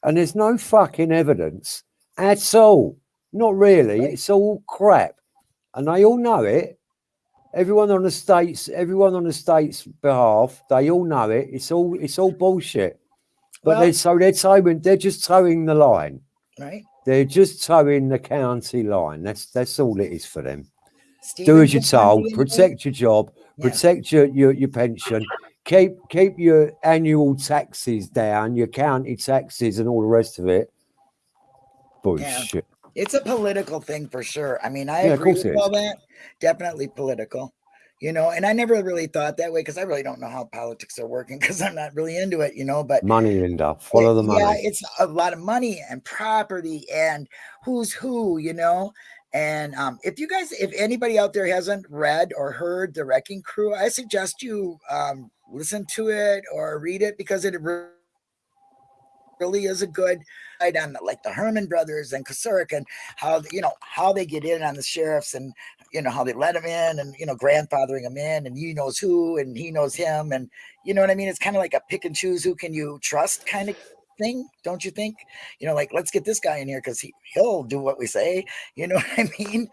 [SPEAKER 2] and there's no fucking evidence at all. Not really. It's all crap, and they all know it. Everyone on the states, everyone on the states' behalf, they all know it. It's all it's all bullshit. But
[SPEAKER 1] Well-
[SPEAKER 2] they're so they're toeing, they're just toeing the line.
[SPEAKER 1] right?
[SPEAKER 2] They're just toeing the county line. That's that's all it is for them do as you're told,
[SPEAKER 1] to
[SPEAKER 2] protect your job,
[SPEAKER 1] Yeah.
[SPEAKER 2] protect your, your, your pension, keep keep your annual taxes down, your county taxes and all the rest of it. Bullshit.
[SPEAKER 1] It's a political thing for sure. I mean, I
[SPEAKER 2] Yeah,
[SPEAKER 1] agree with all that. Definitely political. You know, and I never really thought that way because I really don't know how politics are working because I'm not really into it, you know. But
[SPEAKER 2] Money, Linda. Follow the money.
[SPEAKER 1] Yeah, it's a lot of money and property and who's who, you know. And um, if you guys, if anybody out there hasn't read or heard the Wrecking Crew, I suggest you um, listen to it or read it because it re- really is a good right on the, like the Herman brothers and Kocourek and how you know how they get in on the sheriffs and you know how they let him in and you know grandfathering him in and he knows who and he knows him and you know what I mean. It's kind of like a pick and choose who can you trust kind of thing, don't you think? You know, like let's get this guy in here because he he'll do what we say. You know what I mean?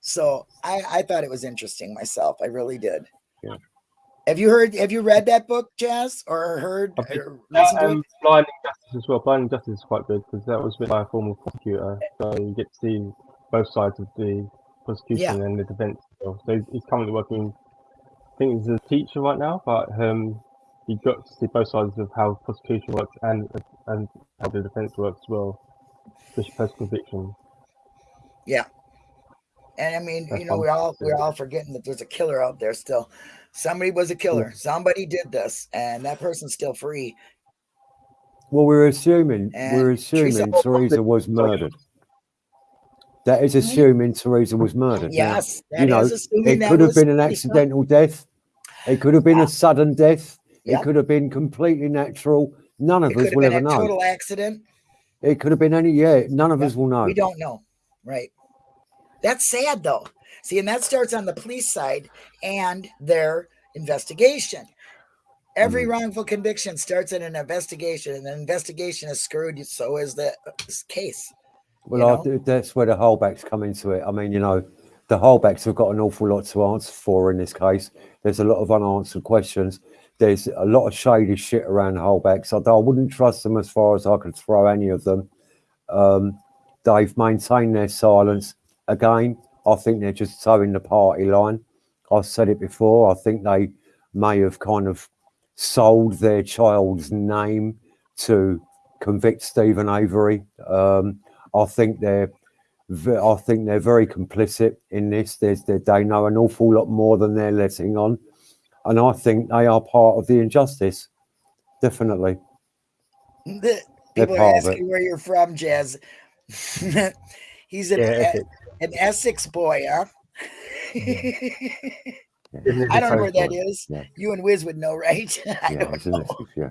[SPEAKER 1] So I I thought it was interesting myself. I really did.
[SPEAKER 3] Yeah.
[SPEAKER 1] Have you heard? Have you read that book, Jazz, or heard?
[SPEAKER 3] I've been-
[SPEAKER 1] Or it?
[SPEAKER 3] Um, Blinding Justice as well. Blinding Justice is quite good because that was written by a former prosecutor, so you get to see both sides of the prosecution and the defense. So he's- currently working. I think he's a teacher right now, but um, he got to see both sides of how prosecution works and and how the defense works as well, especially post conviction.
[SPEAKER 1] Yeah, and I mean,
[SPEAKER 3] That's
[SPEAKER 1] you know, we're all we're all forgetting that there's a killer out there still. Somebody was a killer. Somebody did this, and that person's still free.
[SPEAKER 2] Well, we're assuming
[SPEAKER 1] And
[SPEAKER 2] we're assuming Teresa was murdered. That is assuming Teresa was murdered. Now,
[SPEAKER 1] Yes,
[SPEAKER 2] you know,
[SPEAKER 1] is assuming
[SPEAKER 2] it could have been an accidental death. It could have been
[SPEAKER 1] Yeah.
[SPEAKER 2] a sudden death.
[SPEAKER 1] Yeah.
[SPEAKER 2] It could have been completely natural. None of
[SPEAKER 1] It
[SPEAKER 2] us will ever
[SPEAKER 1] a
[SPEAKER 2] know.
[SPEAKER 1] total accident.
[SPEAKER 2] It could have been any. Yeah, none of us will know.
[SPEAKER 1] We don't know. Right. That's sad though. See, and that starts on the police side and their investigation. Every
[SPEAKER 2] Mm.
[SPEAKER 1] wrongful conviction starts in an investigation, and the investigation is screwed. So is the uh, case.
[SPEAKER 2] Well,
[SPEAKER 1] you know?
[SPEAKER 2] do- that's where the Halbachs come into it. I mean, you know, the Halbachs have got an awful lot to answer for in this case. There's a lot of unanswered questions. There's a lot of shady shit around the Halbachs. I, I wouldn't trust them as far as I could throw any of them. Um, they've maintained their silence. Again, I think they're just toeing the party line. I've said it before. I think they may have kind of sold their child's name to convict Stephen Avery. Um, I think they're I think they're very complicit in this. There's they, they know an awful lot more than they're letting on, and I think they are part of the injustice. Definitely,
[SPEAKER 1] The- People are asking where you're from, Jazz. He's an,
[SPEAKER 3] Yeah, Essex.
[SPEAKER 1] An Essex boy, huh?
[SPEAKER 3] Isn't
[SPEAKER 1] I don't know where that is.
[SPEAKER 2] Yeah.
[SPEAKER 1] You and Wiz would know, right? I
[SPEAKER 2] yeah,
[SPEAKER 1] don't know.
[SPEAKER 2] Essex, yeah.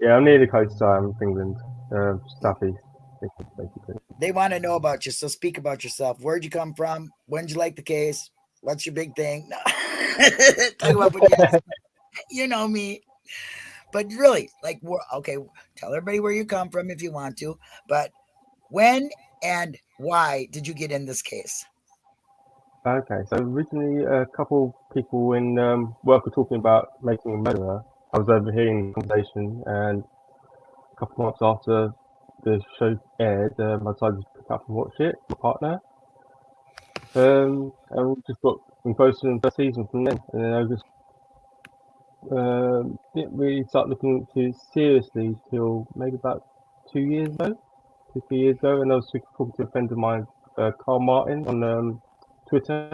[SPEAKER 3] Yeah, I'm near the coast um, of England, uh, Stuffy, basically.
[SPEAKER 1] They want to know about you, so speak about yourself. Where'd you come from? When'd you like the case? What's your big thing? No. Talk about what you, you know me. But really, like, okay, tell everybody where you come from if you want to. But when and why did you get in this case?
[SPEAKER 3] Okay, so originally a couple people in um, work were talking about making a murderer. I was overhearing the conversation, and a couple months after the show aired, um, I decided to pick up and watch it. with My partner, um, and we just got engrossed in the first season from then, and then I just um, didn't really start looking into seriously till maybe about two years ago, two three years ago, and I was talking to a friend of mine, uh, Carl Martin, on um, Twitter.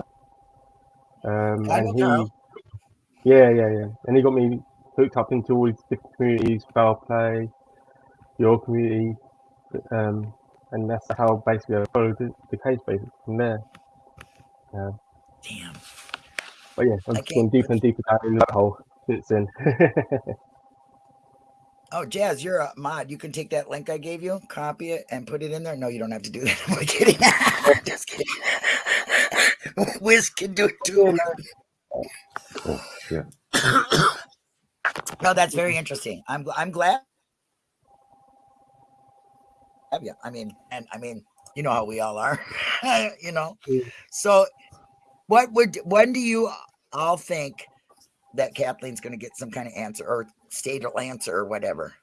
[SPEAKER 3] Um, and he, yeah, yeah, yeah, and he got me hooked up into all these different communities, foul play, your community, um, and that's how basically I followed the, the case basically from there.
[SPEAKER 1] Damn.
[SPEAKER 3] But yeah,
[SPEAKER 1] I
[SPEAKER 3] I've
[SPEAKER 1] can't
[SPEAKER 3] deeper and deeper down in that hole since then.
[SPEAKER 1] Oh, Jazz, you're a mod. You can take that link I gave you, copy it, and put it in there. No, you don't have to do that. I'm kidding. Just kidding. Wiz can do it too.
[SPEAKER 2] Oh, yeah.
[SPEAKER 1] no, that's very interesting. I'm I'm glad. Have you? I mean, and I mean, you know how we all are, you know. So, what would when do you all think that Kathleen's going to get some kind of answer or state'll answer or whatever?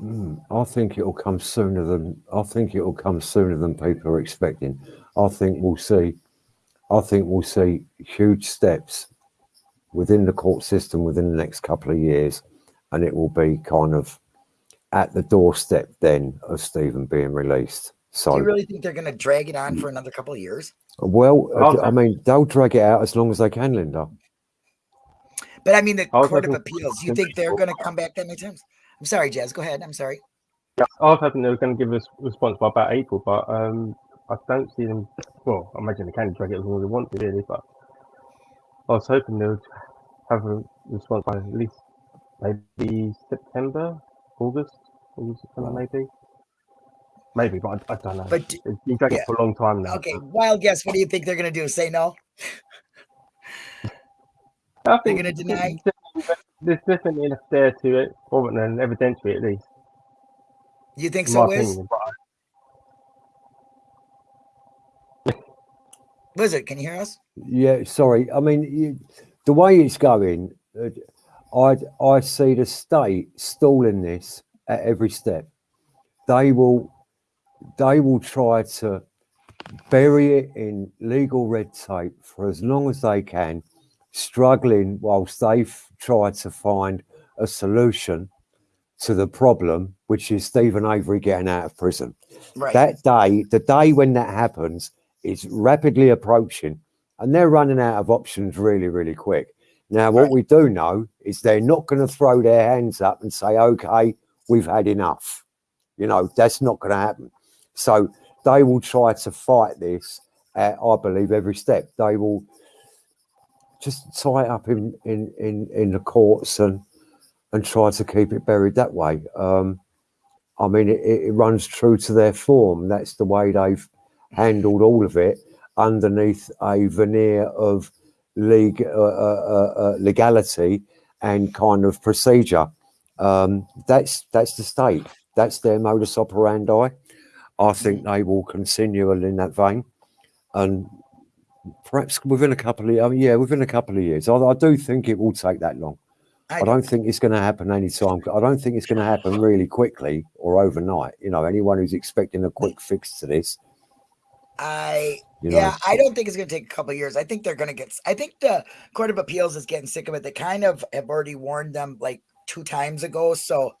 [SPEAKER 2] Mm, I think it'll come sooner than I think it'll come sooner than people are expecting. I think we'll see. I think we'll see huge steps within the court system within the next couple of years, and it will be kind of at the doorstep then of Stephen being released. So,
[SPEAKER 1] Do you really think they're going to drag it on for another couple of years?
[SPEAKER 2] well, I mean, they'll drag it out as long as they can, Linda.
[SPEAKER 1] But I mean, the
[SPEAKER 3] I
[SPEAKER 1] Court of Appeals. You think they're going to come back that many times? I'm sorry, Jazz. Go ahead. I'm sorry.
[SPEAKER 3] Yeah, I was hoping they were going to give us a response by about April, but um, I don't see them. Well, I imagine they can drag it as long as they want to, really. But I was hoping they would have a response by at least maybe September, August. He was maybe, maybe, but I, I don't know.
[SPEAKER 1] But d-
[SPEAKER 3] it's been dragging
[SPEAKER 1] yeah.
[SPEAKER 3] for a long time now.
[SPEAKER 1] okay, wild guess. What do you think they're gonna do? Say no.
[SPEAKER 3] I think
[SPEAKER 1] gonna deny?
[SPEAKER 3] There's definitely enough there to it, or an evidentiary at least.
[SPEAKER 1] You think so,
[SPEAKER 3] my
[SPEAKER 1] Wiz?
[SPEAKER 3] opinion, but I-
[SPEAKER 1] Wizard, can you hear us?
[SPEAKER 2] Yeah, sorry. I mean, you, the way it's going, uh, I I see the state stalling this at every step. They will they will try to bury it in legal red tape for as long as they can, struggling whilst they've tried to find a solution to the problem, which is Stephen Avery getting out of prison.
[SPEAKER 1] Right.
[SPEAKER 2] That day, the day when that happens, is rapidly approaching, and they're running out of options really, really quick. Now, what
[SPEAKER 1] Right.
[SPEAKER 2] we do know is they're not going to throw their hands up and say, "Okay, we've had enough." You know, that's not going to happen. So they will try to fight this. At, I believe every step they will just tie it up in in in, in the courts and and try to keep it buried that way. Um, I mean, it, it runs true to their form. That's the way they've handled all of it underneath a veneer of leg, uh, uh, uh, uh, legality and kind of procedure. Um, that's that's the state. That's their modus operandi. I think they will continue in that vein, and perhaps within a couple of, I mean, yeah, within a couple of years. I, I do think it will take that long. I don't think it's going to happen anytime. I don't think it's going to happen really quickly or overnight. You know, anyone who's expecting a quick fix to this,
[SPEAKER 1] I
[SPEAKER 2] you know,
[SPEAKER 1] yeah, I don't think it's going to take a couple of years. I think they're going to get. I think the Court of Appeals is getting sick of it. They kind of have already warned them like two times ago, so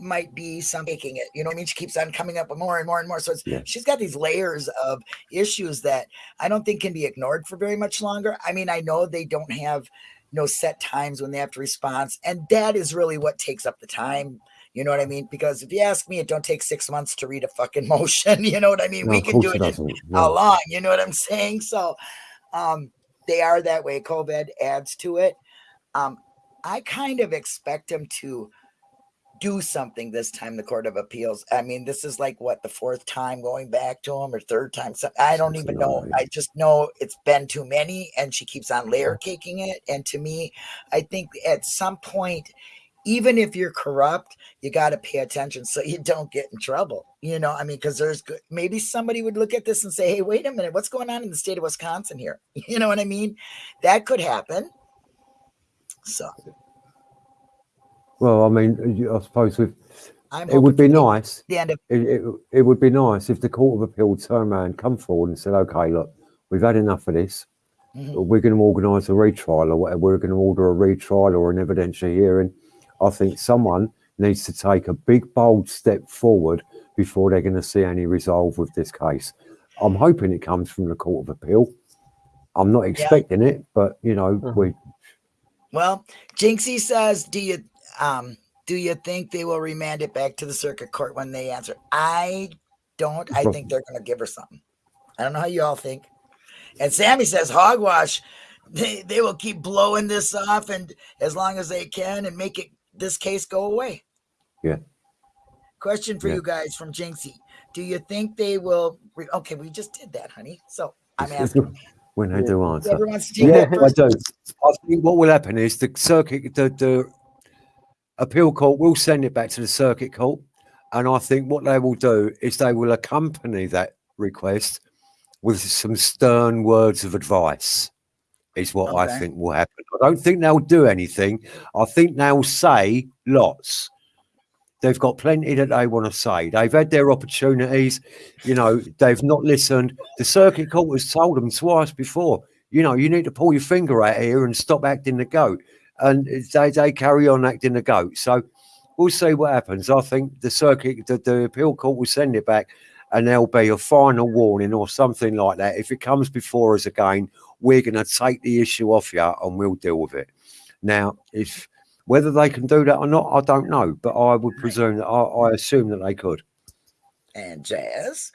[SPEAKER 1] might be some taking it. You know what I mean? She keeps on coming up with more and more and more. So it's,
[SPEAKER 2] Yeah.
[SPEAKER 1] she's got these layers of issues that I don't think can be ignored for very much longer. I mean, I know they don't have no set times when they have to respond, and that is really what takes up the time. You know what I mean? Because if you ask me, it don't take six months to read a fucking motion. You know what I mean?
[SPEAKER 2] no,
[SPEAKER 1] we can do
[SPEAKER 2] it
[SPEAKER 1] it in how
[SPEAKER 2] No.
[SPEAKER 1] long? You know what I'm saying? So um they are that way. COVID adds to it. Um, I kind of expect them to do something this time, the Court of Appeals. I mean, this is like what the fourth time going back to him or third time. So I don't even know. I just know it's been too many and she keeps on layer caking it. And to me, I think at some point, even if you're corrupt, you got to pay attention so you don't get in trouble. You know, I mean, because there's good, maybe somebody would look at this and say, hey, wait a minute, what's going on in the state of Wisconsin here? You know what I mean? That could happen. So
[SPEAKER 2] Well, I mean, I suppose with,
[SPEAKER 1] I'm
[SPEAKER 2] it would be nice.
[SPEAKER 1] the end of
[SPEAKER 2] It, it, it would be nice if the Court of Appeal turned around, come forward, and said, "Okay, look, we've had enough of this.
[SPEAKER 1] Mhm.
[SPEAKER 2] We're going to organise a retrial, or whatever. We're going to order a retrial or an evidentiary hearing." I think someone needs to take a big, bold step forward before they're going to see any resolve with this case. I'm hoping it comes from the Court of Appeal. I'm not expecting it, but you know,
[SPEAKER 3] Mhm.
[SPEAKER 2] we
[SPEAKER 1] Well, Jinxie says, "Do you um do you think they will remand it back to the circuit court when they answer?" I don't. I think they're going to give her something. I don't know how you all think. And Sammy says, "Hogwash, they they will keep blowing this off and as long as they can and make it this case go away."
[SPEAKER 2] Yeah.
[SPEAKER 1] Question for
[SPEAKER 2] Yeah.
[SPEAKER 1] you guys from Jinxie: Do you think they will? Re- okay, we just did that, honey. So I'm asking.
[SPEAKER 2] when they do answer.
[SPEAKER 1] Whoever wants to take
[SPEAKER 2] Yeah, I
[SPEAKER 1] first.
[SPEAKER 2] do. I think what will happen is the circuit, the, the appeal court will send it back to the circuit court. And I think what they will do is they will accompany that request with some stern words of advice, is what I think will happen. I don't think they'll do anything. I think they'll say lots. They've got plenty that they want to say. They've had their opportunities. You know, they've not listened. The circuit court has told them twice before, you know, you need to pull your finger out here and stop acting the goat. And they, they carry on acting the goat. So we'll see what happens. I think the circuit, the, the appeal court will send it back and there'll be a final warning or something like that. If it comes before us again, we're going to take the issue off you and we'll deal with it. Now, if whether they can do that or not, I don't know, but I would presume that I, I assume that they could.
[SPEAKER 1] And Jazz.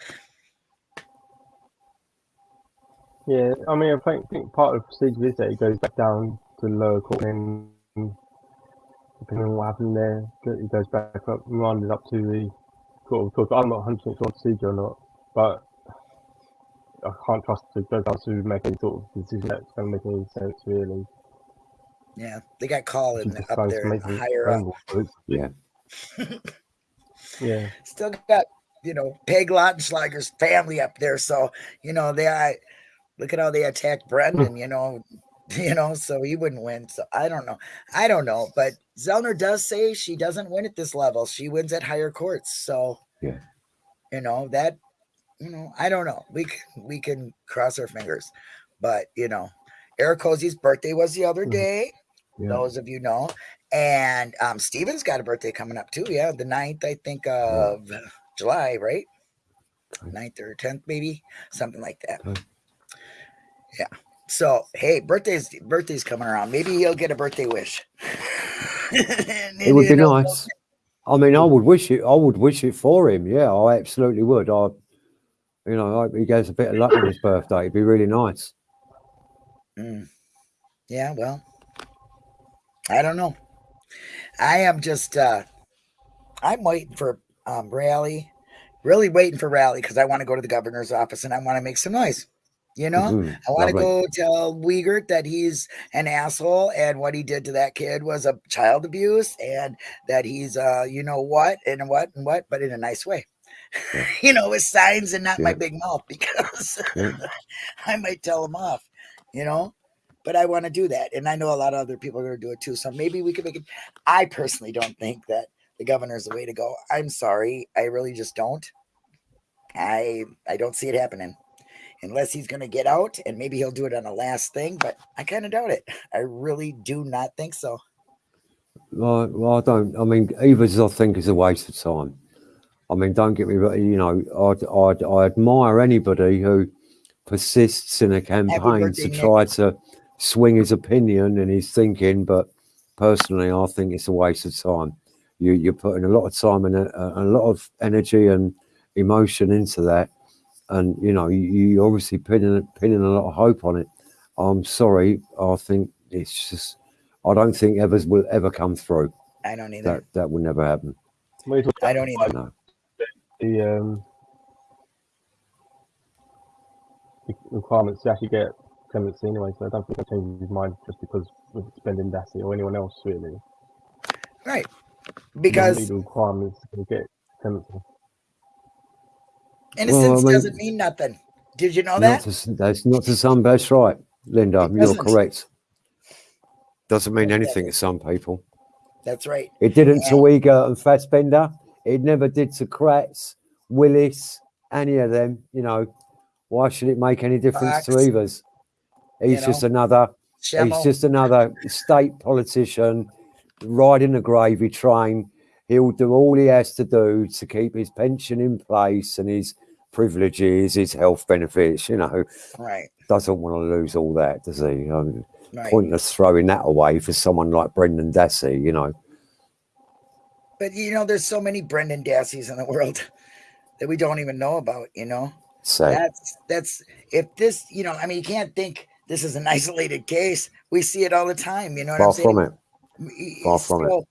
[SPEAKER 3] Yeah, I mean, I think, think part of the procedure is that it goes back down to the lower court and depending on what happened there, it goes back up, reminded up to the court of talk. I'm not 100 percent sure procedure or not, but I can't trust the judge to make any sort of decision that's going to make any sense, really.
[SPEAKER 1] Yeah, they got Colin up
[SPEAKER 3] goes
[SPEAKER 1] there
[SPEAKER 3] making
[SPEAKER 1] higher up.
[SPEAKER 3] ramble, but it's-
[SPEAKER 2] Yeah.
[SPEAKER 3] Yeah.
[SPEAKER 1] Still got you know Peg Lautenschlager's family up there, so you know they. I, look at how they attacked Brendan. You know, you know, so he wouldn't win. So I don't know. I don't know, but Zellner does say she doesn't win at this level. She wins at higher courts. So
[SPEAKER 2] Yeah.
[SPEAKER 1] you know that. You know, I don't know. We c- we can cross our fingers, but you know, Eric Cozy's birthday was the other
[SPEAKER 3] Mhm.
[SPEAKER 1] day.
[SPEAKER 3] Yeah.
[SPEAKER 1] those of you know. And um Steven's got a birthday coming up too. Yeah, the 9th, I think, of July, right?
[SPEAKER 2] Okay.
[SPEAKER 1] 9th or 10th, maybe something like that. Yeah. So hey, birthday's birthday's coming around. Maybe he'll get a birthday wish.
[SPEAKER 2] It would be nice. I mean, I would wish it. I would wish it for him. Yeah, I absolutely would. I, you know, I hope he gets a bit of luck on his birthday. It'd be really nice.
[SPEAKER 1] Mm. Yeah, well, I don't know. I am just uh I'm waiting for um Raleigh, really waiting for rally because I want to go to the governor's office and I want to make some noise. You know,
[SPEAKER 2] Mhm,
[SPEAKER 1] I want to go tell Wiegert that he's an asshole and what he did to that kid was a child abuse and that he's uh you know what and what and what, but in a nice way.
[SPEAKER 2] Yeah.
[SPEAKER 1] you know, with signs and not my big mouth because
[SPEAKER 2] Yeah.
[SPEAKER 1] I might tell him off, you know. But I want to do that, and I know a lot of other people are going to do it too. So maybe we could make it. I personally don't think that the governor is the way to go. I'm sorry, I really just don't. I I don't see it happening unless he's going to get out, and maybe he'll do it on a last thing. But I kind of doubt it. I really do not think so.
[SPEAKER 2] Well, well, I don't. I mean, Evers, I think, is a waste of time. I mean, don't get me wrong. You know, I'd, I'd, I admire anybody who persists in a campaign to try to swing his opinion and his thinking. But personally, I think it's a waste of time. You, you're putting a lot of time and a, a lot of energy and emotion into that, and you know, you, you obviously pinning pinning a lot of hope on it. I'm sorry. I think it's just. I don't think Evers will ever come through.
[SPEAKER 1] I don't either.
[SPEAKER 2] That that will never happen.
[SPEAKER 3] When you talk
[SPEAKER 1] I don't either.
[SPEAKER 2] No.
[SPEAKER 3] the um, requirements to actually get clemency anyway, so I don't think he'll change his mind just because of spending Dassey or anyone else really.
[SPEAKER 1] Right. Because
[SPEAKER 3] the requirements to get clemency.
[SPEAKER 1] Innocence
[SPEAKER 2] I mean-
[SPEAKER 1] doesn't mean nothing. Did you know that?
[SPEAKER 2] to, that's not to some. That's right, Linda. You're correct. Doesn't mean anything to some people.
[SPEAKER 1] That's right.
[SPEAKER 2] It didn't
[SPEAKER 1] Yeah.
[SPEAKER 2] to Wiegert and Fassbender. It never did to Kratz, Willis, any of them. You know, why should it make any difference to
[SPEAKER 1] Fox.
[SPEAKER 2] Evers? He's
[SPEAKER 1] You
[SPEAKER 2] just another.
[SPEAKER 1] Shemo.
[SPEAKER 2] He's just another state politician riding the gravy train. He'll do all he has to do to keep his pension in place and his privileges, his health benefits. You know,
[SPEAKER 1] right.
[SPEAKER 2] doesn't want to lose all that, does he? Um,
[SPEAKER 1] Right.
[SPEAKER 2] Pointless throwing that away for someone like Brendan Dassey. You know,
[SPEAKER 1] But you know, there's so many Brendan Dasseys in the world that we don't even know about, you know.
[SPEAKER 2] sad.
[SPEAKER 1] That's that's if this, you know, I mean, you can't think this is an isolated case. We see it all the time, you know what
[SPEAKER 2] Far
[SPEAKER 1] I'm saying?
[SPEAKER 2] from it. Far from it.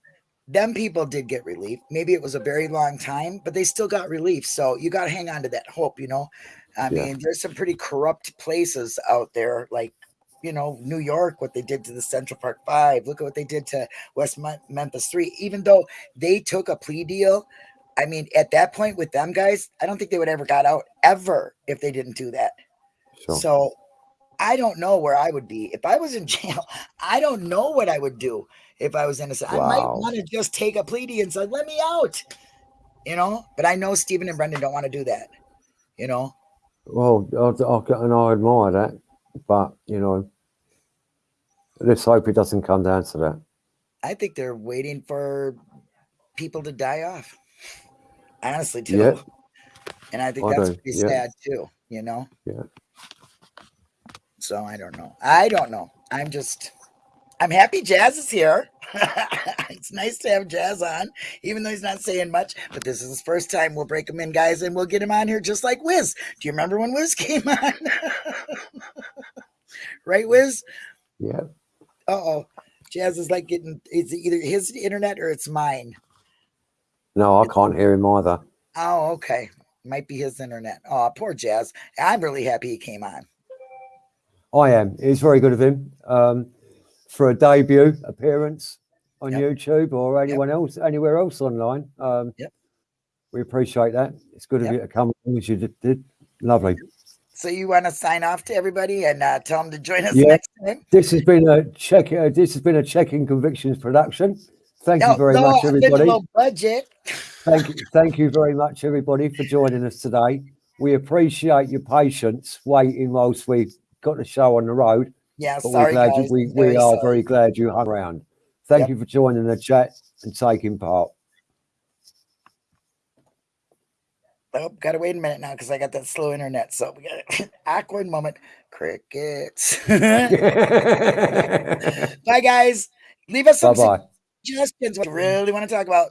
[SPEAKER 1] Them people did get relief. Maybe it was a very long time, but they still got relief. So you got to hang on to that hope, you know. I
[SPEAKER 2] Yeah.
[SPEAKER 1] mean, there's some pretty corrupt places out there, like you know, New York, what they did to the Central Park Five. Look at what they did to West Memphis Three. Even though they took a plea deal, I mean, at that point with them guys, I don't think they would ever got out ever if they didn't do that.
[SPEAKER 2] Sure.
[SPEAKER 1] So I don't know where I would be if I was in jail. I don't know what I would do if I was innocent. I might want to just take a plea deal and say, "Let me out," you know. But I know Stephen and Brendan don't want to do that. You know,
[SPEAKER 2] Well, I, I, and I admire that, but you know, let's hope it doesn't come down to that.
[SPEAKER 1] I think they're waiting for people to die off. Honestly, too.
[SPEAKER 2] Yeah.
[SPEAKER 1] And I think
[SPEAKER 2] I
[SPEAKER 1] that's
[SPEAKER 2] do,
[SPEAKER 1] pretty
[SPEAKER 2] yeah.
[SPEAKER 1] sad too. You know.
[SPEAKER 2] Yeah.
[SPEAKER 1] So I don't know. I don't know. I'm just. I'm happy Jazz is here. it's nice to have Jazz on, even though he's not saying much. But this is his first time. We'll break him in, guys, and we'll get him on here just like Wiz. Do you remember when Wiz came on? right, Wiz?
[SPEAKER 2] Yeah.
[SPEAKER 1] Uh oh. Jazz is like getting it's either his internet or it's mine.
[SPEAKER 2] No, I can't hear him either.
[SPEAKER 1] Oh, okay. Might be his internet. Oh, poor Jazz. I'm really happy he came on.
[SPEAKER 2] I am. It's very good of him um, for a debut appearance on
[SPEAKER 1] Yep.
[SPEAKER 2] YouTube or anyone else, anywhere else online. Um,
[SPEAKER 1] Yep.
[SPEAKER 2] We appreciate that. It's good
[SPEAKER 1] Yep.
[SPEAKER 2] of you to come along as you did. did. Lovely.
[SPEAKER 1] So you want to sign off to everybody and uh, tell them to join us
[SPEAKER 2] Yeah.
[SPEAKER 1] next time?
[SPEAKER 2] This has been a check. Uh, this has been a checking convictions production. Thank you very
[SPEAKER 1] no,
[SPEAKER 2] much, everybody.
[SPEAKER 1] budget.
[SPEAKER 2] Thank you, thank you very much, everybody, for joining us today. We appreciate your patience waiting whilst we got the show on the road.
[SPEAKER 1] Yeah,
[SPEAKER 2] But
[SPEAKER 1] sorry,
[SPEAKER 2] we're glad
[SPEAKER 1] guys.
[SPEAKER 2] you, we,
[SPEAKER 1] Very
[SPEAKER 2] we are
[SPEAKER 1] sorry.
[SPEAKER 2] very glad you hung around. Thank
[SPEAKER 1] Yep.
[SPEAKER 2] you for joining the chat and taking part.
[SPEAKER 1] Oh, gotta wait a minute now because I got that slow internet. So we got an awkward moment. Crickets. Bye, guys. Leave us some
[SPEAKER 2] Bye bye.
[SPEAKER 1] suggestions. What you really want to talk about.